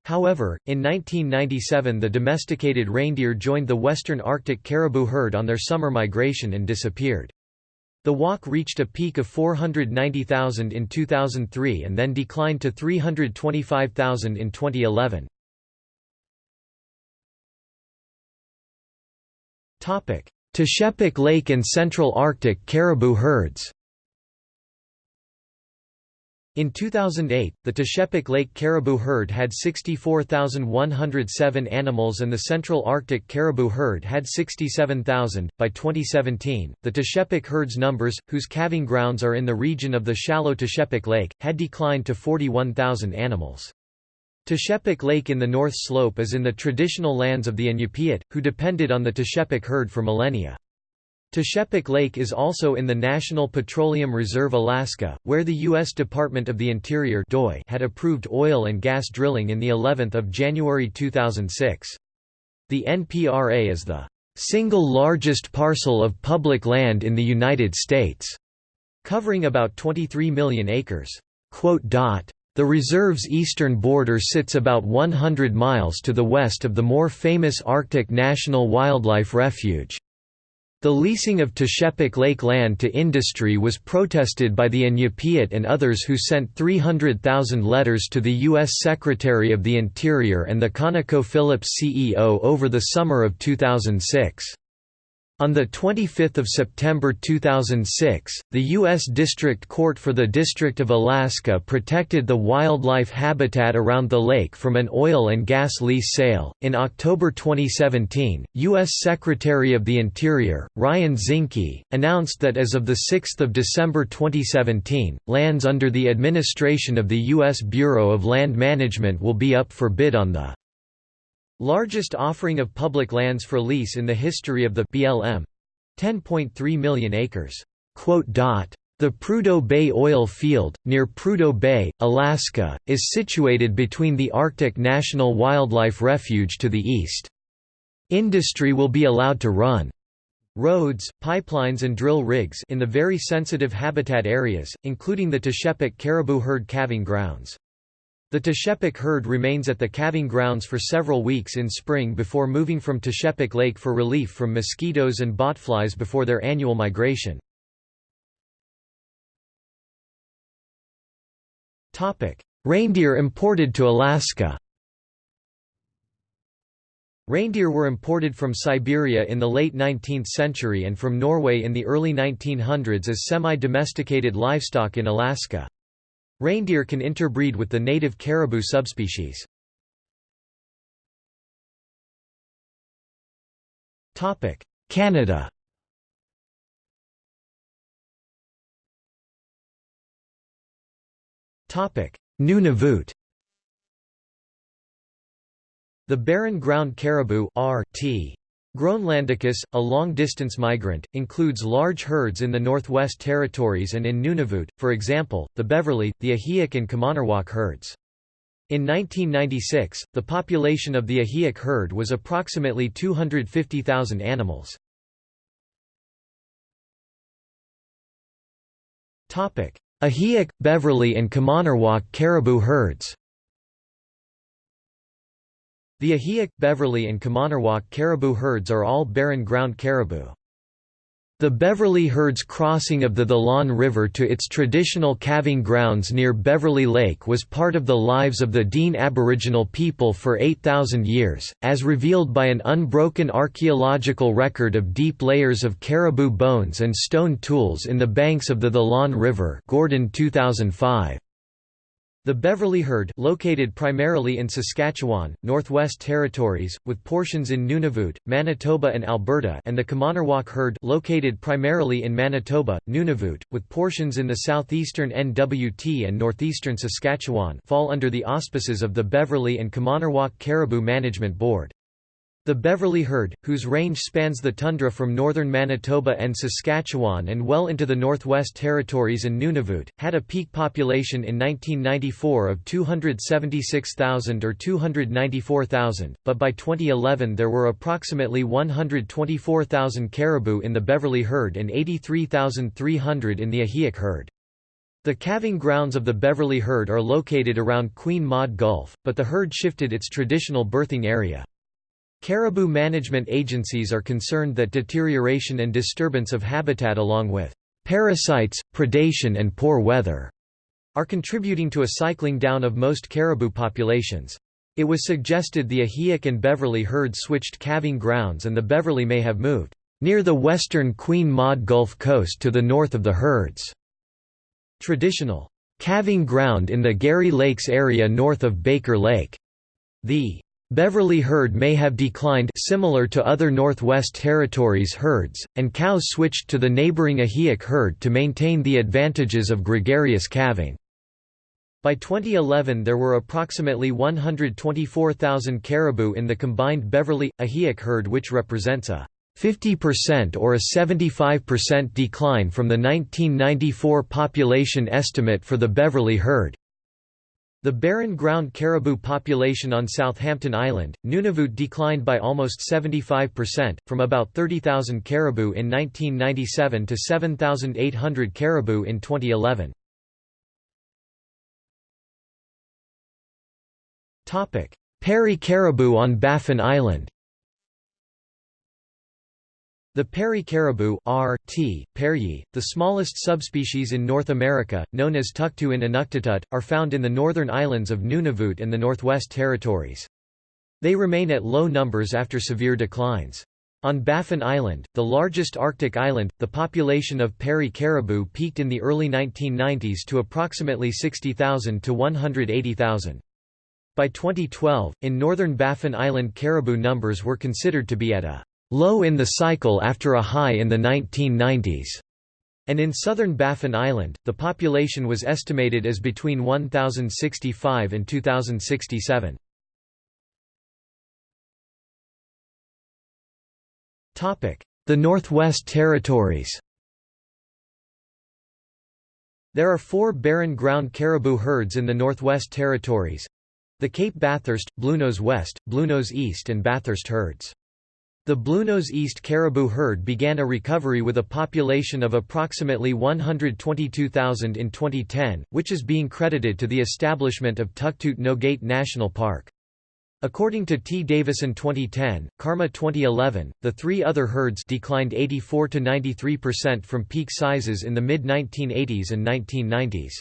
However, in 1997 the domesticated reindeer joined the western Arctic caribou herd on their summer migration and disappeared. The WACH reached a peak of 490,000 in 2003 and then declined to 325,000 in 2011. Teshekpuk Lake and Central Arctic caribou herds in 2008, the Teshekpuk Lake caribou herd had 64,107 animals and the Central Arctic caribou herd had 67,000. By 2017, the Teshekpuk herd's numbers, whose calving grounds are in the region of the shallow Teshekpuk Lake, had declined to 41,000 animals. Teshekpuk Lake in the North Slope is in the traditional lands of the Inupiat, who depended on the Teshekpuk herd for millennia. Teshekpuk Lake is also in the National Petroleum Reserve Alaska, where the U.S. Department of the Interior had approved oil and gas drilling in the 11th of January 2006. The NPRA is the single largest parcel of public land in the United States, covering about 23 million acres. The reserve's eastern border sits about 100 miles to the west of the more famous Arctic National Wildlife Refuge. The leasing of Teshekpuk Lake land to industry was protested by the Inupiat and others who sent 300,000 letters to the U.S. Secretary of the Interior and the ConocoPhillips CEO over the summer of 2006. On 25 September 2006, the U.S. District Court for the District of Alaska protected the wildlife habitat around the lake from an oil and gas lease sale. In October 2017, U.S. Secretary of the Interior, Ryan Zinke, announced that as of 6 December 2017, lands under the administration of the U.S. Bureau of Land Management will be up for bid on the Largest offering of public lands for lease in the history of the BLM 10.3 million acres. The Prudhoe Bay oil field, near Prudhoe Bay, Alaska, is situated between the Arctic National Wildlife Refuge to the east. Industry will be allowed to run roads, pipelines and drill rigs in the very sensitive habitat areas, including the Teshekpuk caribou herd calving grounds. The Teshekpuk herd remains at the calving grounds for several weeks in spring before moving from Teshekpuk Lake for relief from mosquitoes and botflies before their annual migration. Reindeer imported to Alaska Reindeer were imported from Siberia in the late 19th century and from Norway in the early 1900s as semi-domesticated livestock in Alaska. Reindeer can interbreed with the native caribou subspecies. Canada. Nunavut The barren ground caribou RT Groenlandicus, a long-distance migrant, includes large herds in the Northwest Territories and in Nunavut, for example, the Beverly, the Ahiak and Qamanirjuaq herds. In 1996, the population of the Ahiak herd was approximately 250,000 animals. Ahiak, Beverly and Qamanirjuaq caribou herds the Ahiak, Beverly and Qamanirjuaq caribou herds are all barren ground caribou. The Beverly herd's crossing of the Thelon River to its traditional calving grounds near Beverly Lake was part of the lives of the Dene Aboriginal people for 8,000 years, as revealed by an unbroken archaeological record of deep layers of caribou bones and stone tools in the banks of the Thelon River Gordon 2005. The Beverly herd located primarily in Saskatchewan, Northwest Territories, with portions in Nunavut, Manitoba and Alberta and the Qamanirjuaq herd located primarily in Manitoba, Nunavut, with portions in the southeastern NWT and northeastern Saskatchewan fall under the auspices of the Beverly and Qamanirjuaq Caribou Management Board. The Beverly herd, whose range spans the tundra from northern Manitoba and Saskatchewan and well into the Northwest Territories and Nunavut, had a peak population in 1994 of 276,000 or 294,000, but by 2011 there were approximately 124,000 caribou in the Beverly herd and 83,300 in the Ahiak herd. The calving grounds of the Beverly herd are located around Queen Maud Gulf, but the herd shifted its traditional birthing area. Caribou management agencies are concerned that deterioration and disturbance of habitat along with parasites, predation and poor weather are contributing to a cycling down of most caribou populations. It was suggested the Ahiak and Beverly herd switched calving grounds and the Beverly may have moved near the western Queen Maud Gulf coast to the north of the herds. Traditional calving ground in the Garry Lakes area north of Baker Lake. The Beverly herd may have declined similar to other Northwest Territories herds, and cows switched to the neighboring Ahiak herd to maintain the advantages of gregarious calving. By 2011 there were approximately 124,000 caribou in the combined Beverly-Ahiak herd which represents a 50% or a 75% decline from the 1994 population estimate for the Beverly herd. The barren ground caribou population on Southampton Island, Nunavut declined by almost 75%, from about 30,000 caribou in 1997 to 7,800 caribou in 2011. Peary caribou on Baffin Island the Peary caribou R. T. Pearyi, the smallest subspecies in North America, known as Tuktu in Inuktitut, are found in the northern islands of Nunavut and the Northwest Territories. They remain at low numbers after severe declines. On Baffin Island, the largest Arctic island, the population of Peary caribou peaked in the early 1990s to approximately 60,000 to 180,000. By 2012, in northern Baffin Island caribou numbers were considered to be at a low in the cycle after a high in the 1990s. And in southern Baffin Island, the population was estimated as between 1,065 and 2,067. The Northwest Territories There are four barren ground caribou herds in the Northwest Territories the Cape Bathurst, Bluenose West, Bluenose East and Bathurst herds. The Bluenose East caribou herd began a recovery with a population of approximately 122,000 in 2010, which is being credited to the establishment of Tuktut Nogait National Park. According to T. Davison 2010, CARMA 2011, the three other herds declined 84 to 93% from peak sizes in the mid-1980s and 1990s.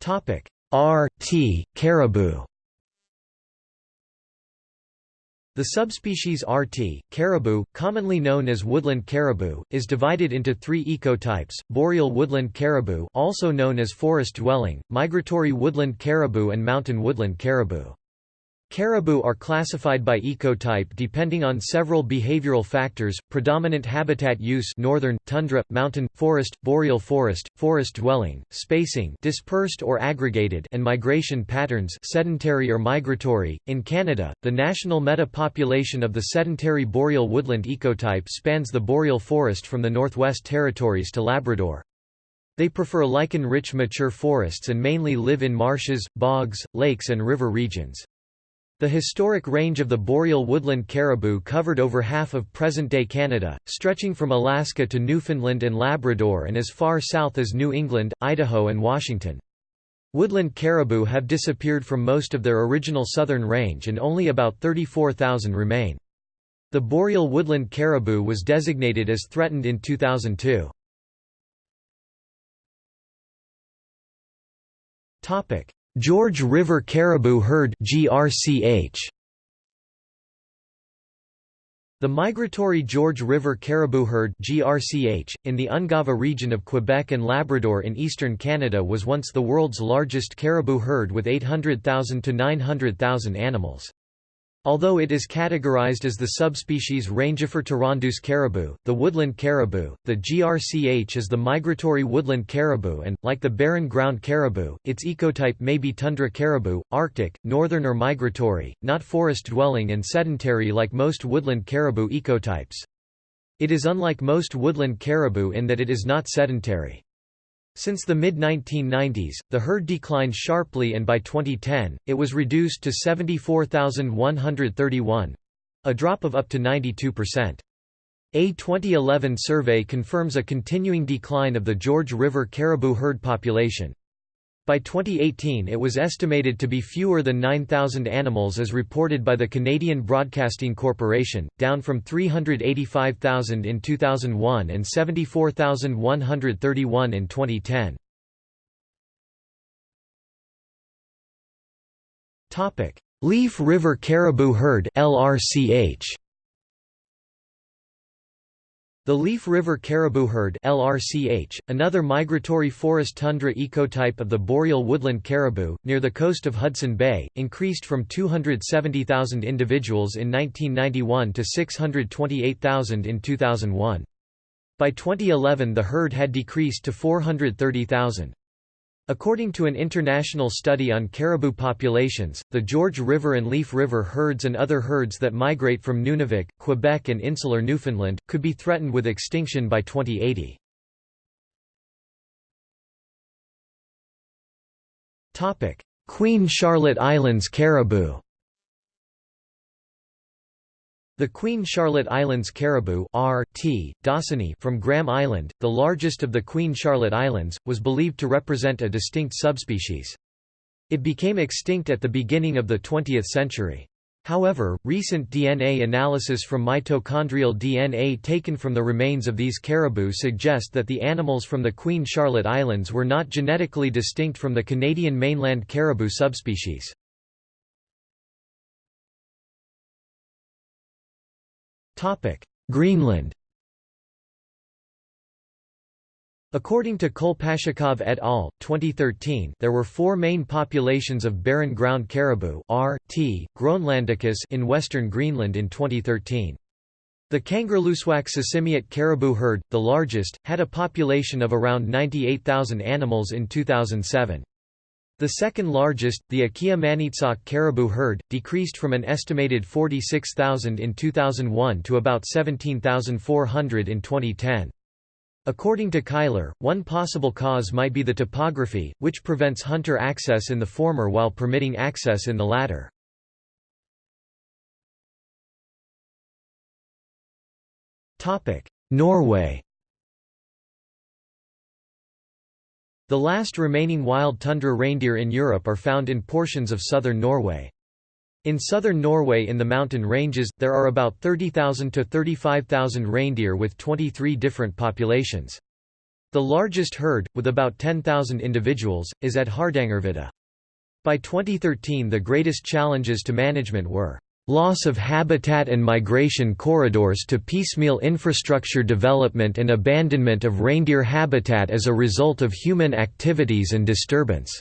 Topic: R.T. caribou. The subspecies RT, caribou, commonly known as woodland caribou, is divided into three ecotypes, boreal woodland caribou also known as forest-dwelling, migratory woodland caribou and mountain woodland caribou. Caribou are classified by ecotype depending on several behavioral factors, predominant habitat use northern, tundra, mountain, forest, boreal forest, forest dwelling, spacing dispersed or aggregated and migration patterns sedentary or migratory. In Canada, the national meta-population of the sedentary boreal woodland ecotype spans the boreal forest from the Northwest Territories to Labrador. They prefer lichen-rich mature forests and mainly live in marshes, bogs, lakes and river regions. The historic range of the boreal woodland caribou covered over half of present-day Canada, stretching from Alaska to Newfoundland and Labrador and as far south as New England, Idaho and Washington. Woodland caribou have disappeared from most of their original southern range and only about 34,000 remain. The boreal woodland caribou was designated as threatened in 2002. George River Caribou Herd GRCH The migratory George River Caribou Herd GRCH, in the Ungava region of Quebec and Labrador in eastern Canada was once the world's largest caribou herd with 800,000 to 900,000 animals. Although it is categorized as the subspecies Rangifer tarandus caribou, the woodland caribou, the GRCH is the migratory woodland caribou and, like the barren ground caribou, its ecotype may be tundra caribou, arctic, northern or migratory, not forest-dwelling and sedentary like most woodland caribou ecotypes. It is unlike most woodland caribou in that it is not sedentary. Since the mid-1990s, the herd declined sharply and by 2010, it was reduced to 74,131—a drop of up to 92%. A 2011 survey confirms a continuing decline of the George River caribou herd population. By 2018 it was estimated to be fewer than 9,000 animals as reported by the Canadian Broadcasting Corporation, down from 385,000 in 2001 and 74,131 in 2010. Leaf River Caribou Herd LRCH the Leaf River caribou herd LRCH, another migratory forest tundra ecotype of the boreal woodland caribou, near the coast of Hudson Bay, increased from 270,000 individuals in 1991 to 628,000 in 2001. By 2011 the herd had decreased to 430,000. According to an international study on caribou populations, the George River and Leaf River herds and other herds that migrate from Nunavik, Quebec and insular Newfoundland, could be threatened with extinction by 2080. Queen Charlotte Islands caribou the Queen Charlotte Islands caribou R.T. Dawsoni from Graham Island, the largest of the Queen Charlotte Islands, was believed to represent a distinct subspecies. It became extinct at the beginning of the 20th century. However, recent DNA analysis from mitochondrial DNA taken from the remains of these caribou suggest that the animals from the Queen Charlotte Islands were not genetically distinct from the Canadian mainland caribou subspecies. Greenland According to Kolpashchikov et al. 2013, there were four main populations of barren ground caribou R. T. Groenlandicus in western Greenland in 2013. The Kangerlussuaq Sisimiut caribou herd, the largest, had a population of around 98,000 animals in 2007. The second largest, the Akia caribou herd, decreased from an estimated 46,000 in 2001 to about 17,400 in 2010. According to Cuyler, one possible cause might be the topography, which prevents hunter access in the former while permitting access in the latter. Norway The last remaining wild tundra reindeer in Europe are found in portions of southern Norway. In southern Norway in the mountain ranges, there are about 30,000 to 35,000 reindeer with 23 different populations. The largest herd, with about 10,000 individuals, is at Hardangervidda. By 2013 the greatest challenges to management were loss of habitat and migration corridors to piecemeal infrastructure development and abandonment of reindeer habitat as a result of human activities and disturbance.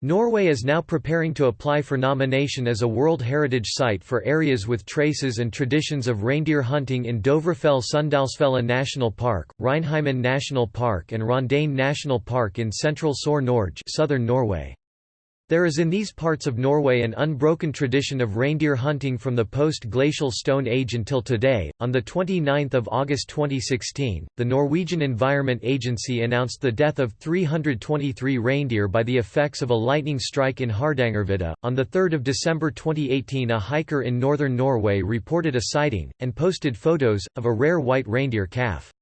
Norway is now preparing to apply for nomination as a World Heritage Site for areas with traces and traditions of reindeer hunting in Dovrefjell Sunndalsfjella National Park, Reinheimen National Park and Rondane National Park in central Sør Norge southern Norway. There is in these parts of Norway an unbroken tradition of reindeer hunting from the post-glacial Stone Age until today. On the 29th of August 2016, the Norwegian Environment Agency announced the death of 323 reindeer by the effects of a lightning strike in Hardangervidda. On the 3rd of December 2018, a hiker in northern Norway reported a sighting and posted photos of a rare white reindeer calf.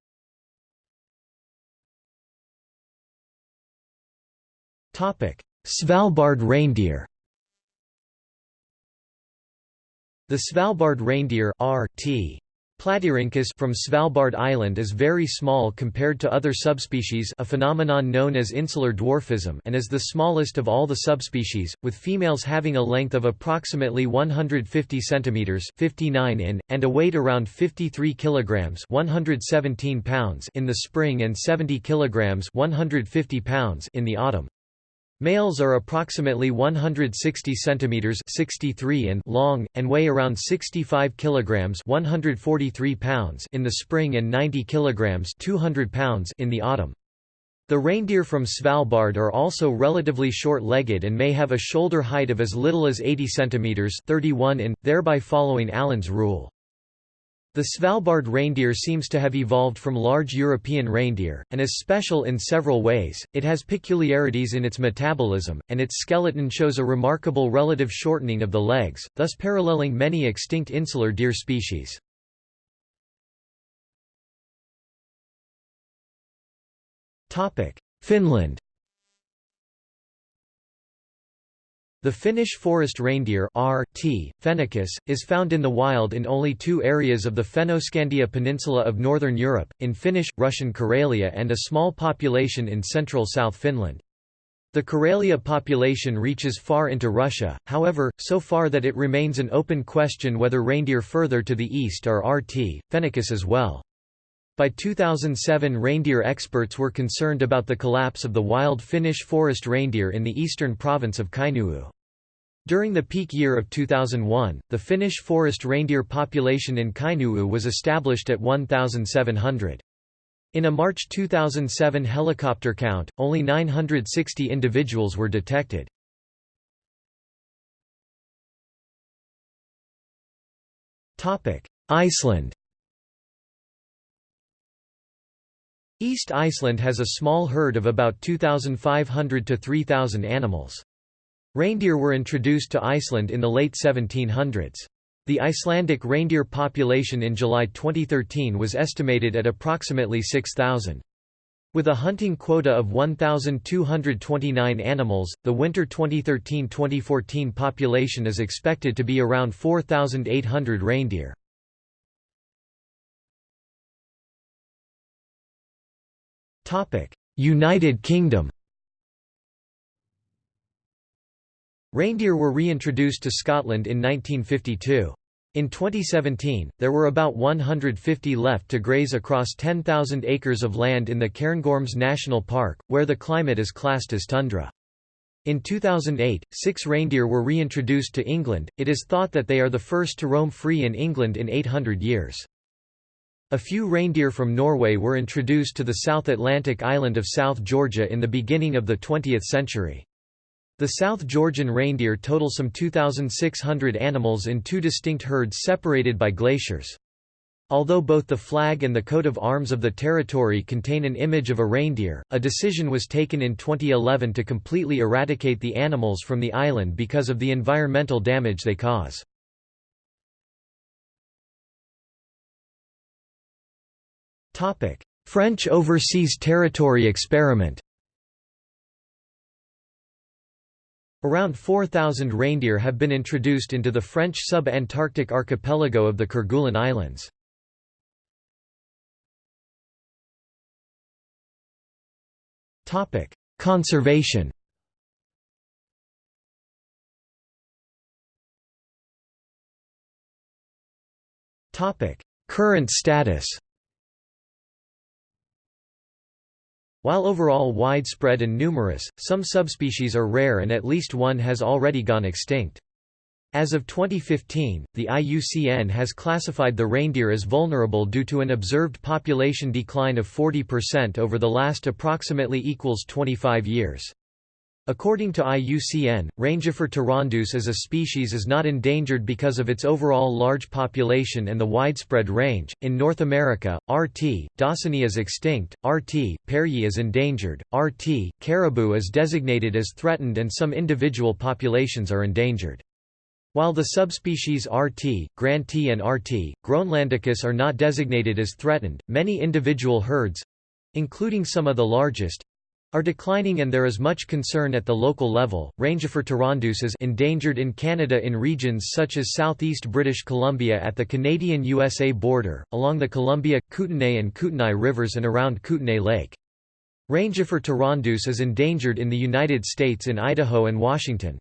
Topic: Svalbard reindeer The Svalbard reindeer R.T. Platyrhynchus from Svalbard Island is very small compared to other subspecies a phenomenon known as insular dwarfism and is the smallest of all the subspecies, with females having a length of approximately 150 cm 59 in, and a weight around 53 kg 117 pounds in the spring and 70 kg 150 pounds in the autumn. Males are approximately 160 centimeters 63 in long and weigh around 65 kilograms 143 pounds in the spring and 90 kilograms 200 pounds in the autumn. The reindeer from Svalbard are also relatively short-legged and may have a shoulder height of as little as 80 centimeters 31 in, thereby following Allen's rule. The Svalbard reindeer seems to have evolved from large European reindeer, and is special in several ways. It has peculiarities in its metabolism, and its skeleton shows a remarkable relative shortening of the legs, thus paralleling many extinct insular deer species. Finland The Finnish forest reindeer R. T. fennicus, is found in the wild in only two areas of the Fennoscandia peninsula of northern Europe, in Finnish, Russian Karelia and a small population in central South Finland. The Karelia population reaches far into Russia, however, so far that it remains an open question whether reindeer further to the east are R.T. fennicus as well. By 2007 reindeer experts were concerned about the collapse of the wild Finnish forest reindeer in the eastern province of Kainuu. During the peak year of 2001, the Finnish forest reindeer population in Kainuu was established at 1,700. In a March 2007 helicopter count, only 960 individuals were detected. Iceland East Iceland has a small herd of about 2,500 to 3,000 animals. Reindeer were introduced to Iceland in the late 1700s. The Icelandic reindeer population in July 2013 was estimated at approximately 6,000. With a hunting quota of 1,229 animals, the winter 2013-2014 population is expected to be around 4,800 reindeer. United Kingdom Reindeer were reintroduced to Scotland in 1952. In 2017, there were about 150 left to graze across 10,000 acres of land in the Cairngorms National Park, where the climate is classed as tundra. In 2008, six reindeer were reintroduced to England. It is thought that they are the first to roam free in England in 800 years. A few reindeer from Norway were introduced to the South Atlantic island of South Georgia in the beginning of the 20th century. The South Georgian reindeer total some 2,600 animals in two distinct herds separated by glaciers. Although both the flag and the coat of arms of the territory contain an image of a reindeer, a decision was taken in 2011 to completely eradicate the animals from the island because of the environmental damage they cause. French Overseas Territory Experiment Around 4,000 reindeer have been introduced into the French sub-Antarctic archipelago of the Kerguelen Islands. Conservation Current status While overall widespread and numerous, some subspecies are rare and at least one has already gone extinct. As of 2015, the IUCN has classified the reindeer as vulnerable due to an observed population decline of 40% over the last approximately equals 25 years. According to IUCN, Rangifer tarandus as a species is not endangered because of its overall large population and the widespread range. In North America, RT. dawsoni is extinct, RT. pearyi is endangered, RT. caribou is designated as threatened and some individual populations are endangered. While the subspecies RT, granti and RT. groenlandicus are not designated as threatened, many individual herds—including some of the largest, are declining and there is much concern at the local level. Rangifer tarandus is endangered in Canada in regions such as southeast British Columbia at the Canadian-USA border, along the Columbia, Kootenay and Kootenai rivers and around Kootenay Lake. Rangifer tarandus is endangered in the United States in Idaho and Washington.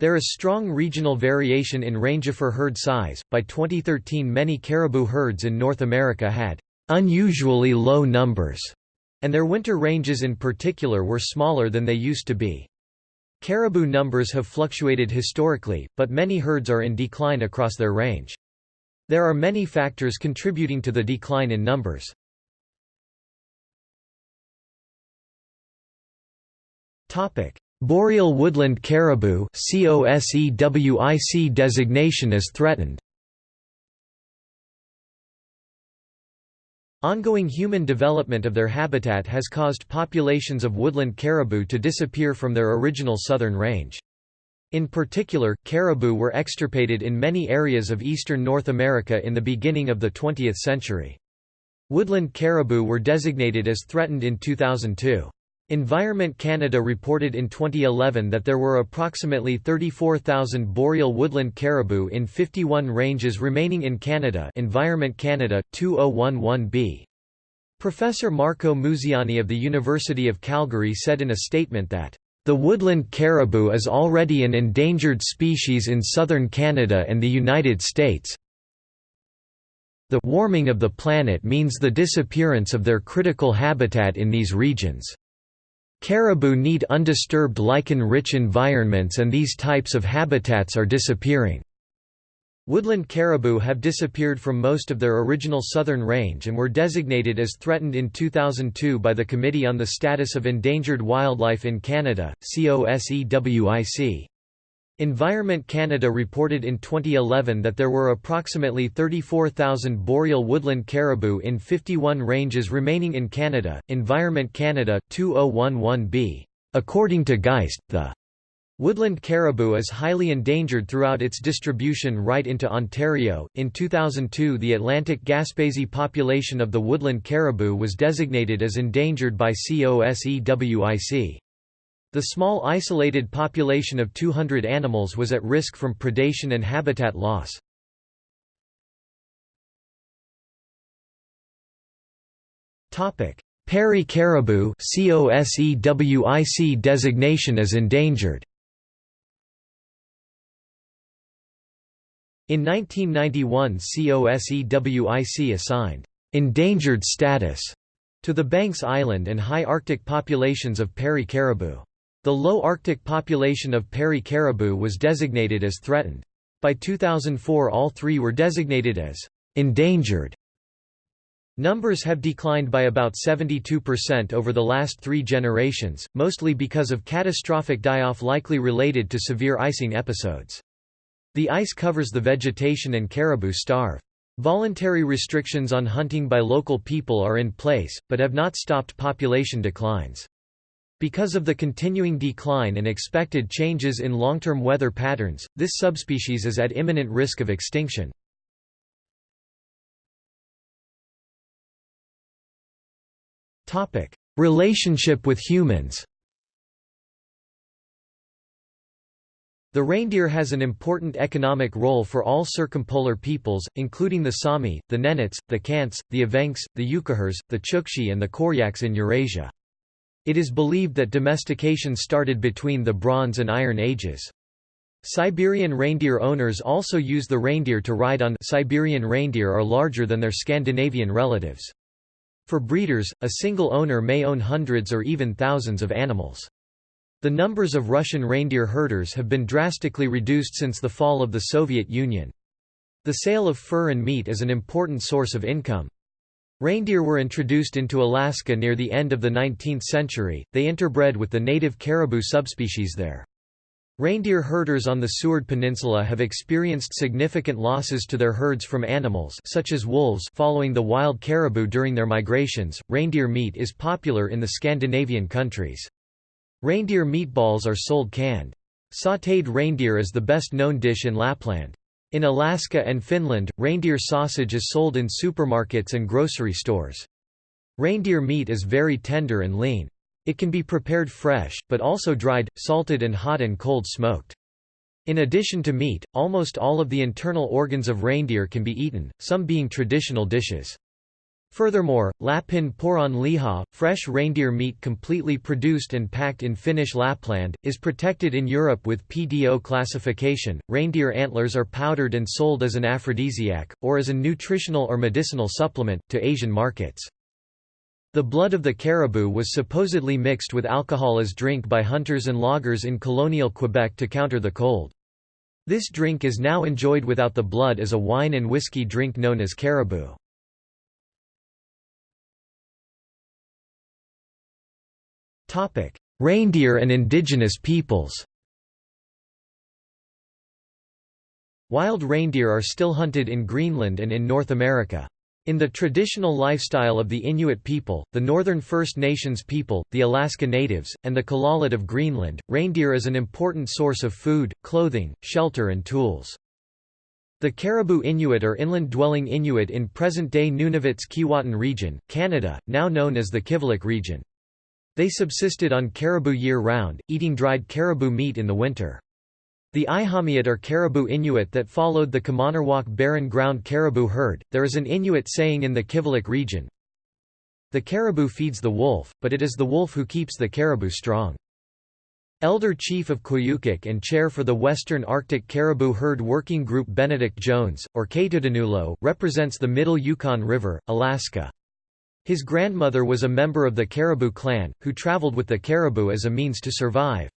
There is strong regional variation in Rangifer herd size. By 2013, many caribou herds in North America had unusually low numbers and their winter ranges in particular were smaller than they used to be. Caribou numbers have fluctuated historically, but many herds are in decline across their range. There are many factors contributing to the decline in numbers. Boreal woodland caribou designation as threatened Ongoing human development of their habitat has caused populations of woodland caribou to disappear from their original southern range. In particular, caribou were extirpated in many areas of eastern North America in the beginning of the 20th century. Woodland caribou were designated as threatened in 2002. Environment Canada reported in 2011 that there were approximately 34,000 boreal woodland caribou in 51 ranges remaining in Canada Environment Canada, 2011b. Professor Marco Musiani of the University of Calgary said in a statement that, "...the woodland caribou is already an endangered species in southern Canada and the United States. The warming of the planet means the disappearance of their critical habitat in these regions." Caribou need undisturbed lichen-rich environments and these types of habitats are disappearing. Woodland caribou have disappeared from most of their original southern range and were designated as threatened in 2002 by the Committee on the Status of Endangered Wildlife in Canada, COSEWIC. Environment Canada reported in 2011 that there were approximately 34,000 boreal woodland caribou in 51 ranges remaining in Canada. Environment Canada 2011b. According to Geist, the Woodland caribou is highly endangered throughout its distribution right into Ontario. In 2002, the Atlantic Gaspésie population of the woodland caribou was designated as endangered by COSEWIC. The small isolated population of 200 animals was at risk from predation and habitat loss. Peary caribou COSEWIC designation as endangered In 1991 COSEWIC assigned «endangered status» to the Banks Island and high Arctic populations of Peary caribou. The low Arctic population of Peary caribou was designated as threatened. By 2004 all three were designated as «endangered». Numbers have declined by about 72% over the last three generations, mostly because of catastrophic die-off likely related to severe icing episodes. The ice covers the vegetation and caribou starve. Voluntary restrictions on hunting by local people are in place, but have not stopped population declines. Because of the continuing decline and expected changes in long-term weather patterns, this subspecies is at imminent risk of extinction. Relationship with humans The reindeer has an important economic role for all circumpolar peoples, including the Sami, the Nenets, the Khants, the Evenks, the Yukaghirs, the Chukchi and the Koryaks in Eurasia. It is believed that domestication started between the Bronze and Iron Ages. Siberian reindeer owners also use the reindeer to ride on Siberian reindeer are larger than their Scandinavian relatives. For breeders, a single owner may own hundreds or even thousands of animals. The numbers of Russian reindeer herders have been drastically reduced since the fall of the Soviet Union. The sale of fur and meat is an important source of income. Reindeer were introduced into Alaska near the end of the 19th century, they interbred with the native caribou subspecies there. Reindeer herders on the Seward Peninsula have experienced significant losses to their herds from animals such as wolves following the wild caribou during their migrations. Reindeer meat is popular in the Scandinavian countries. Reindeer meatballs are sold canned. Sautéed reindeer is the best known dish in Lapland. In Alaska and Finland, reindeer sausage is sold in supermarkets and grocery stores. Reindeer meat is very tender and lean. It can be prepared fresh, but also dried, salted and hot and cold smoked. In addition to meat, almost all of the internal organs of reindeer can be eaten, some being traditional dishes. Furthermore, Lapin poron liha, fresh reindeer meat completely produced and packed in Finnish Lapland, is protected in Europe with PDO classification. Reindeer antlers are powdered and sold as an aphrodisiac, or as a nutritional or medicinal supplement, to Asian markets. The blood of the caribou was supposedly mixed with alcohol as drink by hunters and loggers in colonial Quebec to counter the cold. This drink is now enjoyed without the blood as a wine and whiskey drink known as caribou. Reindeer and indigenous peoples Wild reindeer are still hunted in Greenland and in North America. In the traditional lifestyle of the Inuit people, the Northern First Nations people, the Alaska Natives, and the Kalaaleq of Greenland, reindeer is an important source of food, clothing, shelter and tools. The Caribou Inuit are inland-dwelling Inuit in present-day Nunavut's-Keewatin region, Canada, now known as the Kivalliq region. They subsisted on caribou year-round, eating dried caribou meat in the winter. The Ihalmiut are caribou Inuit that followed the Qamanirjuaq barren ground caribou herd. There is an Inuit saying in the Kivalliq region The caribou feeds the wolf, but it is the wolf who keeps the caribou strong. Elder Chief of Koyukuk and Chair for the Western Arctic Caribou Herd Working Group Benedict Jones, or Kaytutanulo, represents the Middle Yukon River, Alaska. His grandmother was a member of the Caribou clan, who traveled with the caribou as a means to survive.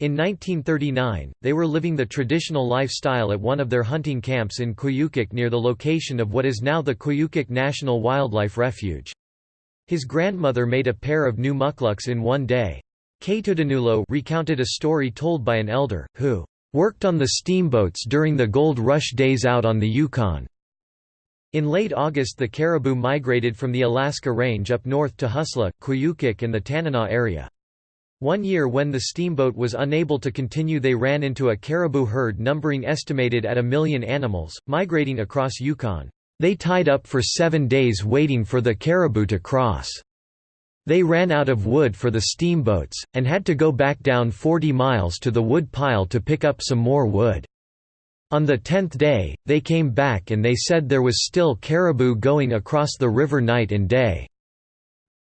In 1939, they were living the traditional lifestyle at one of their hunting camps in Koyukuk near the location of what is now the Koyukuk National Wildlife Refuge. His grandmother made a pair of new mukluks in one day. Kaytutanulo recounted a story told by an elder, who worked on the steamboats during the gold rush days out on the Yukon. In late August the caribou migrated from the Alaska Range up north to Huslia, Koyukuk and the Tanana area. One year when the steamboat was unable to continue they ran into a caribou herd numbering estimated at a million animals, migrating across Yukon. They tied up for seven days waiting for the caribou to cross. They ran out of wood for the steamboats, and had to go back down 40 miles to the wood pile to pick up some more wood. On the tenth day, they came back and they said there was still caribou going across the river night and day.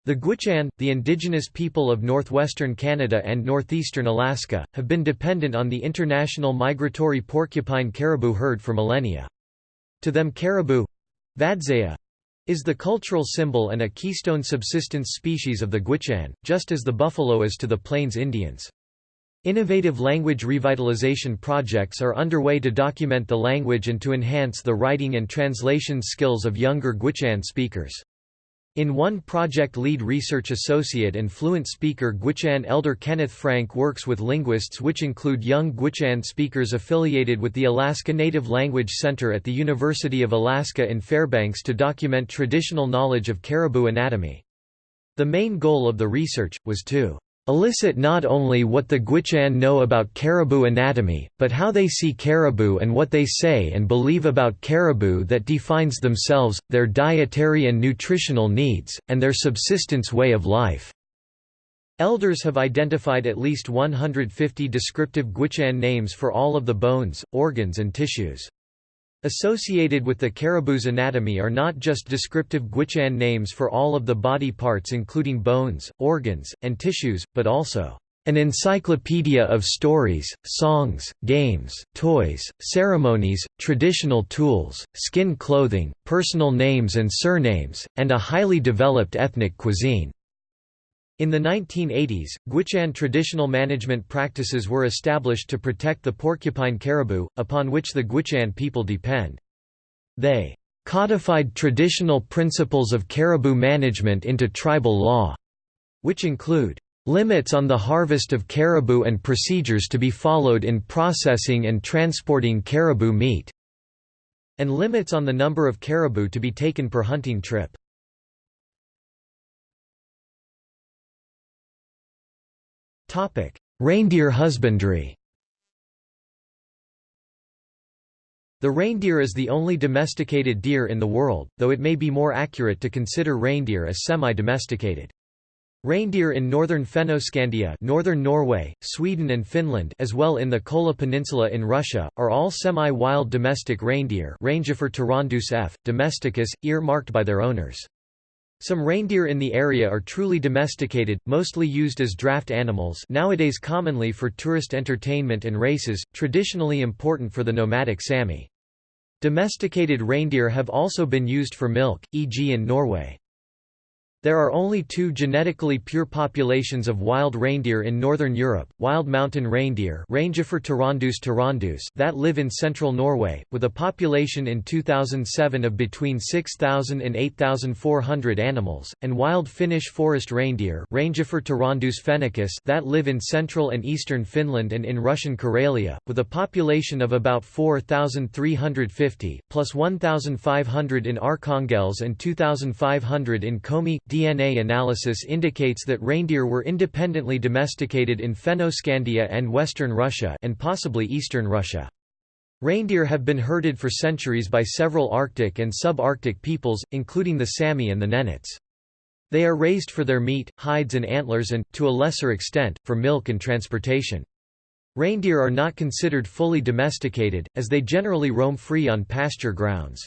The Gwich'in, the indigenous people of northwestern Canada and northeastern Alaska, have been dependent on the international migratory porcupine caribou herd for millennia. To them caribou Vadzaya, is the cultural symbol and a keystone subsistence species of the Gwich'in, just as the buffalo is to the Plains Indians. Innovative language revitalization projects are underway to document the language and to enhance the writing and translation skills of younger Gwich'in speakers. In one project lead research associate and fluent speaker Gwich'in elder Kenneth Frank works with linguists which include young Gwich'in speakers affiliated with the Alaska Native Language Center at the University of Alaska in Fairbanks to document traditional knowledge of caribou anatomy. The main goal of the research, was to elicit not only what the Gwich'in know about caribou anatomy, but how they see caribou and what they say and believe about caribou that defines themselves, their dietary and nutritional needs, and their subsistence way of life. Elders have identified at least 150 descriptive Gwich'in names for all of the bones, organs and tissues. Associated with the caribou's anatomy are not just descriptive Gwich'in names for all of the body parts including bones, organs, and tissues, but also an encyclopedia of stories, songs, games, toys, ceremonies, traditional tools, skin clothing, personal names and surnames, and a highly developed ethnic cuisine. In the 1980s, Gwich'in traditional management practices were established to protect the porcupine caribou, upon which the Gwich'in people depend. They codified traditional principles of caribou management into tribal law, which include limits on the harvest of caribou and procedures to be followed in processing and transporting caribou meat, and limits on the number of caribou to be taken per hunting trip. Reindeer husbandry The reindeer is the only domesticated deer in the world, though it may be more accurate to consider reindeer as semi-domesticated. Reindeer in northern Fennoscandia northern Norway, Sweden and Finland as well in the Kola Peninsula in Russia, are all semi-wild domestic reindeer Rangifer f. domesticus, ear-marked by their owners. Some reindeer in the area are truly domesticated, mostly used as draft animals nowadays commonly for tourist entertainment and races, traditionally important for the nomadic Sami. Domesticated reindeer have also been used for milk, e.g. in Norway. There are only two genetically pure populations of wild reindeer in northern Europe, wild mountain reindeer tarandus that live in central Norway, with a population in 2007 of between 6,000 and 8,400 animals, and wild Finnish forest reindeer tarandus that live in central and eastern Finland and in Russian Karelia, with a population of about 4,350, plus 1,500 in Arkhangelsk and 2,500 in Komi, DNA analysis indicates that reindeer were independently domesticated in Fennoscandia and western Russia and possibly eastern Russia. Reindeer have been herded for centuries by several Arctic and subarctic peoples, including the Sami and the Nenets. They are raised for their meat, hides and antlers and, to a lesser extent, for milk and transportation. Reindeer are not considered fully domesticated, as they generally roam free on pasture grounds.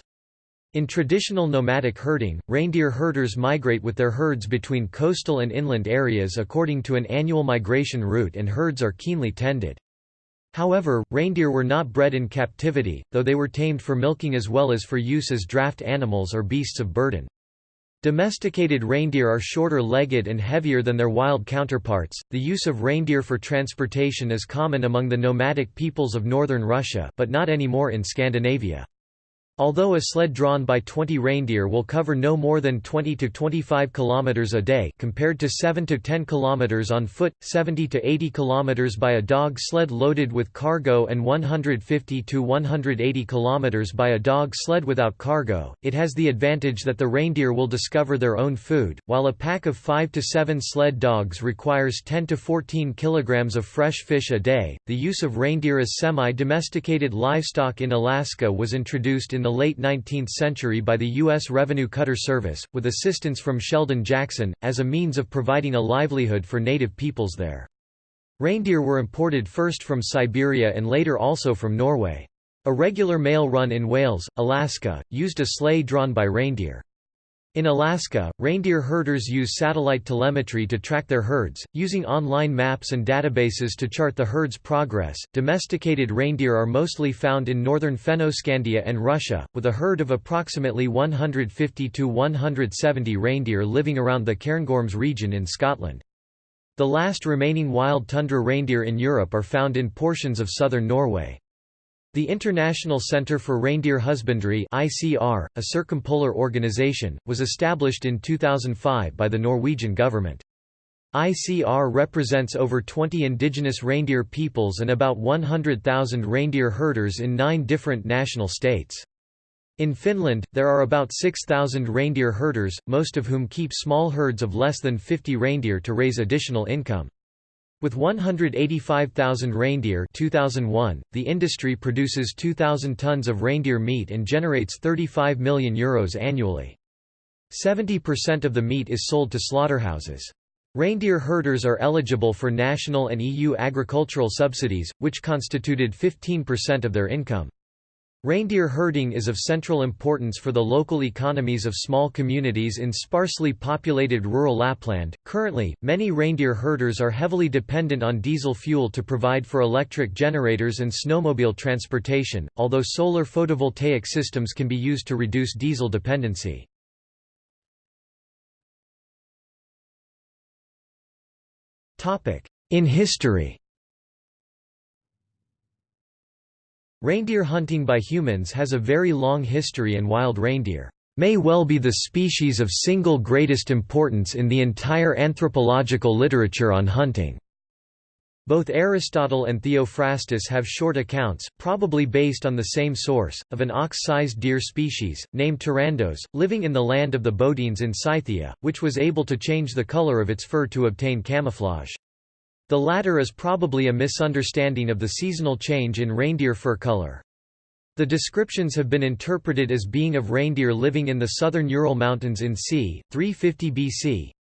In traditional nomadic herding, reindeer herders migrate with their herds between coastal and inland areas according to an annual migration route and herds are keenly tended. However, reindeer were not bred in captivity, though they were tamed for milking as well as for use as draft animals or beasts of burden. Domesticated reindeer are shorter-legged and heavier than their wild counterparts. The use of reindeer for transportation is common among the nomadic peoples of northern Russia, but not anymore in Scandinavia. Although a sled drawn by 20 reindeer will cover no more than 20 to 25 kilometers a day compared to 7 to 10 kilometers on foot, 70 to 80 kilometers by a dog sled loaded with cargo and 150 to 180 kilometers by a dog sled without cargo, it has the advantage that the reindeer will discover their own food, while a pack of 5 to 7 sled dogs requires 10 to 14 kilograms of fresh fish a day. The use of reindeer as semi-domesticated livestock in Alaska was introduced in the late 19th century by the U.S. Revenue Cutter Service, with assistance from Sheldon Jackson, as a means of providing a livelihood for native peoples there. Reindeer were imported first from Siberia and later also from Norway. A regular mail run in Wales, Alaska, used a sleigh drawn by reindeer. In Alaska, reindeer herders use satellite telemetry to track their herds, using online maps and databases to chart the herd's progress. Domesticated reindeer are mostly found in northern Fennoscandia and Russia, with a herd of approximately 150 to 170 reindeer living around the Cairngorms region in Scotland. The last remaining wild tundra reindeer in Europe are found in portions of southern Norway. The International Centre for Reindeer Husbandry ICR, a circumpolar organization, was established in 2005 by the Norwegian government. ICR represents over 20 indigenous reindeer peoples and about 100,000 reindeer herders in nine different national states. In Finland, there are about 6,000 reindeer herders, most of whom keep small herds of less than 50 reindeer to raise additional income. With 185,000 reindeer 2001, the industry produces 2,000 tons of reindeer meat and generates €35 million Euros annually. 70% of the meat is sold to slaughterhouses. Reindeer herders are eligible for national and EU agricultural subsidies, which constituted 15% of their income. Reindeer herding is of central importance for the local economies of small communities in sparsely populated rural Lapland. Currently, many reindeer herders are heavily dependent on diesel fuel to provide for electric generators and snowmobile transportation, although solar photovoltaic systems can be used to reduce diesel dependency. In history Reindeer hunting by humans has a very long history and wild reindeer may well be the species of single greatest importance in the entire anthropological literature on hunting. Both Aristotle and Theophrastus have short accounts, probably based on the same source, of an ox-sized deer species, named Tarandos, living in the land of the Bodines in Scythia, which was able to change the color of its fur to obtain camouflage. The latter is probably a misunderstanding of the seasonal change in reindeer fur color. The descriptions have been interpreted as being of reindeer living in the southern Ural Mountains in c. 350 BC.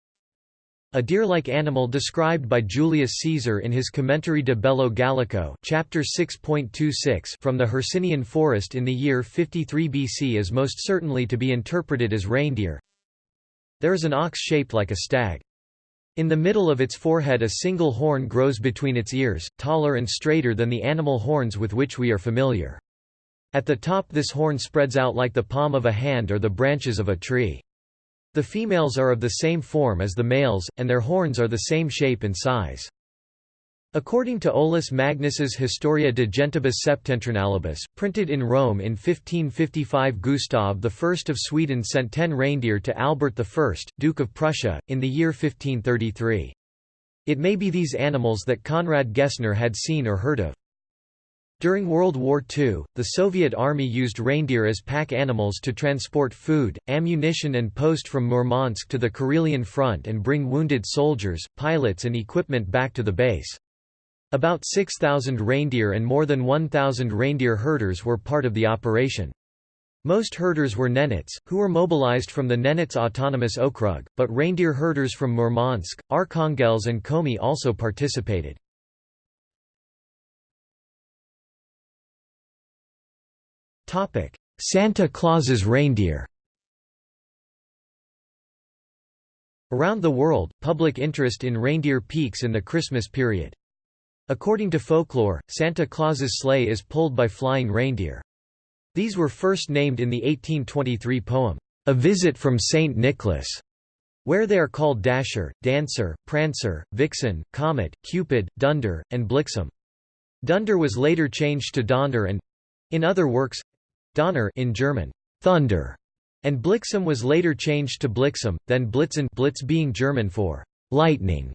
A deer-like animal described by Julius Caesar in his Commentarii de Bello Gallico chapter 6.26 from the Hercynian forest in the year 53 BC is most certainly to be interpreted as reindeer. There is an ox shaped like a stag. In the middle of its forehead a single horn grows between its ears, taller and straighter than the animal horns with which we are familiar. At the top this horn spreads out like the palm of a hand or the branches of a tree. The females are of the same form as the males, and their horns are the same shape and size. According to Olaus Magnus's Historia de Gentibus Septentrionalibus, printed in Rome in 1555 Gustav I of Sweden sent ten reindeer to Albert I, Duke of Prussia, in the year 1533. It may be these animals that Conrad Gessner had seen or heard of. During World War II, the Soviet Army used reindeer as pack animals to transport food, ammunition and post from Murmansk to the Karelian front and bring wounded soldiers, pilots and equipment back to the base. About 6,000 reindeer and more than 1,000 reindeer herders were part of the operation. Most herders were Nenets, who were mobilized from the Nenets Autonomous Okrug, but reindeer herders from Murmansk, Arkhangelsk and Komi also participated. Santa Claus's reindeer Around the world, public interest in reindeer peaks in the Christmas period. According to folklore, Santa Claus's sleigh is pulled by flying reindeer. These were first named in the 1823 poem, A Visit from St. Nicholas, where they are called Dasher, Dancer, Prancer, Vixen, Comet, Cupid, Dunder, and Blixen. Dunder was later changed to Donner and—in other works, Donner in German, Thunder, and Blixen was later changed to Blixen, then Blitzen Blitz being German for lightning.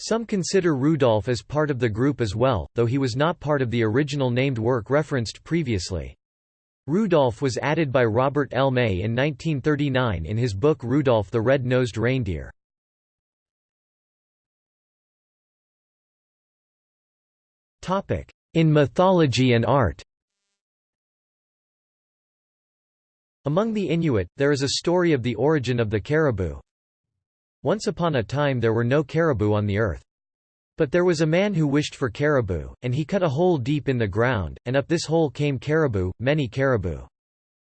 Some consider Rudolph as part of the group as well, though he was not part of the original named work referenced previously. Rudolph was added by Robert L. May in 1939 in his book Rudolph the Red-Nosed Reindeer. In mythology and art Among the Inuit, there is a story of the origin of the caribou, once upon a time there were no caribou on the earth. But there was a man who wished for caribou, and he cut a hole deep in the ground, and up this hole came caribou, many caribou.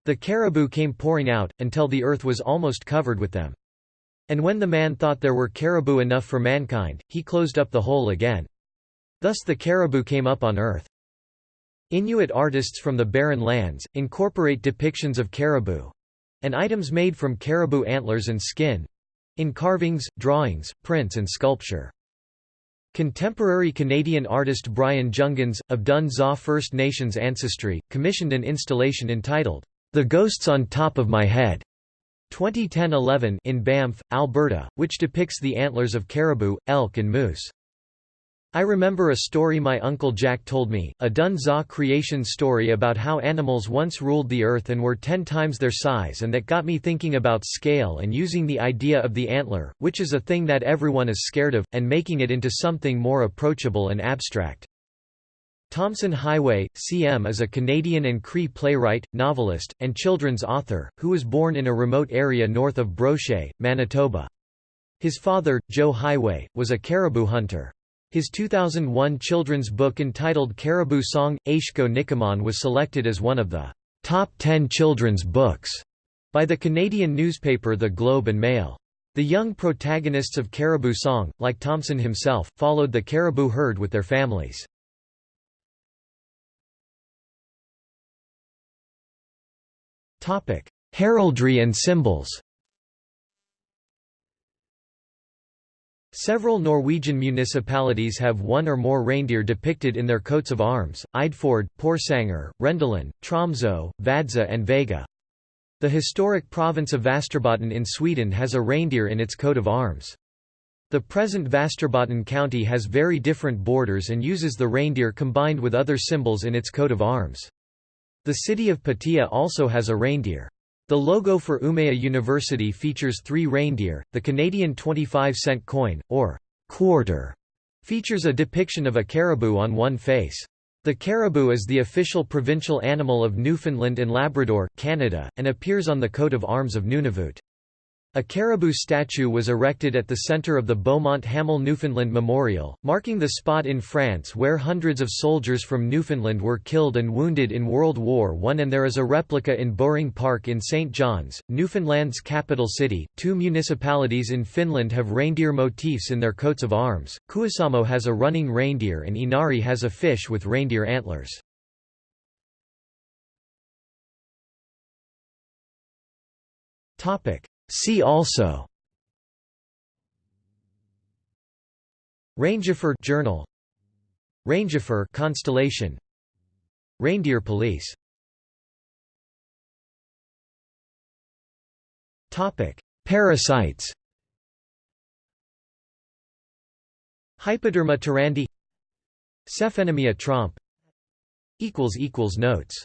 The caribou came pouring out, until the earth was almost covered with them. And when the man thought there were caribou enough for mankind, he closed up the hole again. Thus the caribou came up on earth. Inuit artists from the Barren Lands, incorporate depictions of caribou—and items made from caribou antlers and skin—in carvings, drawings, prints and sculpture. Contemporary Canadian artist Brian Jungans, of Dun Za First Nations ancestry, commissioned an installation entitled, The Ghosts on Top of My Head, 2010-11 in Banff, Alberta, which depicts the antlers of caribou, elk and moose. I remember a story my uncle Jack told me, a Dun Za creation story about how animals once ruled the earth and were ten times their size and that got me thinking about scale and using the idea of the antler, which is a thing that everyone is scared of, and making it into something more approachable and abstract. Tomson Highway, C.M. is a Canadian and Cree playwright, novelist, and children's author, who was born in a remote area north of Brochet, Manitoba. His father, Joe Highway, was a caribou hunter. His 2001 children's book entitled Caribou Song, Aishko Nikamon was selected as one of the top 10 children's books by the Canadian newspaper The Globe and Mail. The young protagonists of Caribou Song, like Tomson himself, followed the caribou herd with their families. Heraldry and symbols Several Norwegian municipalities have one or more reindeer depicted in their coats of arms, Eidfjord, Porsanger, Rendalen, Tromsø, Vadsø and Vega. The historic province of Västerbotten in Sweden has a reindeer in its coat of arms. The present Västerbotten county has very different borders and uses the reindeer combined with other symbols in its coat of arms. The city of Pattaya also has a reindeer. The logo for Umeå University features three reindeer. The Canadian 25 cent coin, or quarter, features a depiction of a caribou on one face. The caribou is the official provincial animal of Newfoundland and Labrador, Canada, and appears on the coat of arms of Nunavut. A caribou statue was erected at the centre of the Beaumont-Hamel Newfoundland Memorial, marking the spot in France where hundreds of soldiers from Newfoundland were killed and wounded in World War I and there is a replica in Bowring Park in St. John's, Newfoundland's capital city. Two municipalities in Finland have reindeer motifs in their coats of arms. Kuusamo has a running reindeer and Inari has a fish with reindeer antlers. Topic: See also. Rangifer journal. Rangifer constellation. Reindeer police. Topic Parasites. Hypoderma tarandi Cephenemyia trompe. Equals equals notes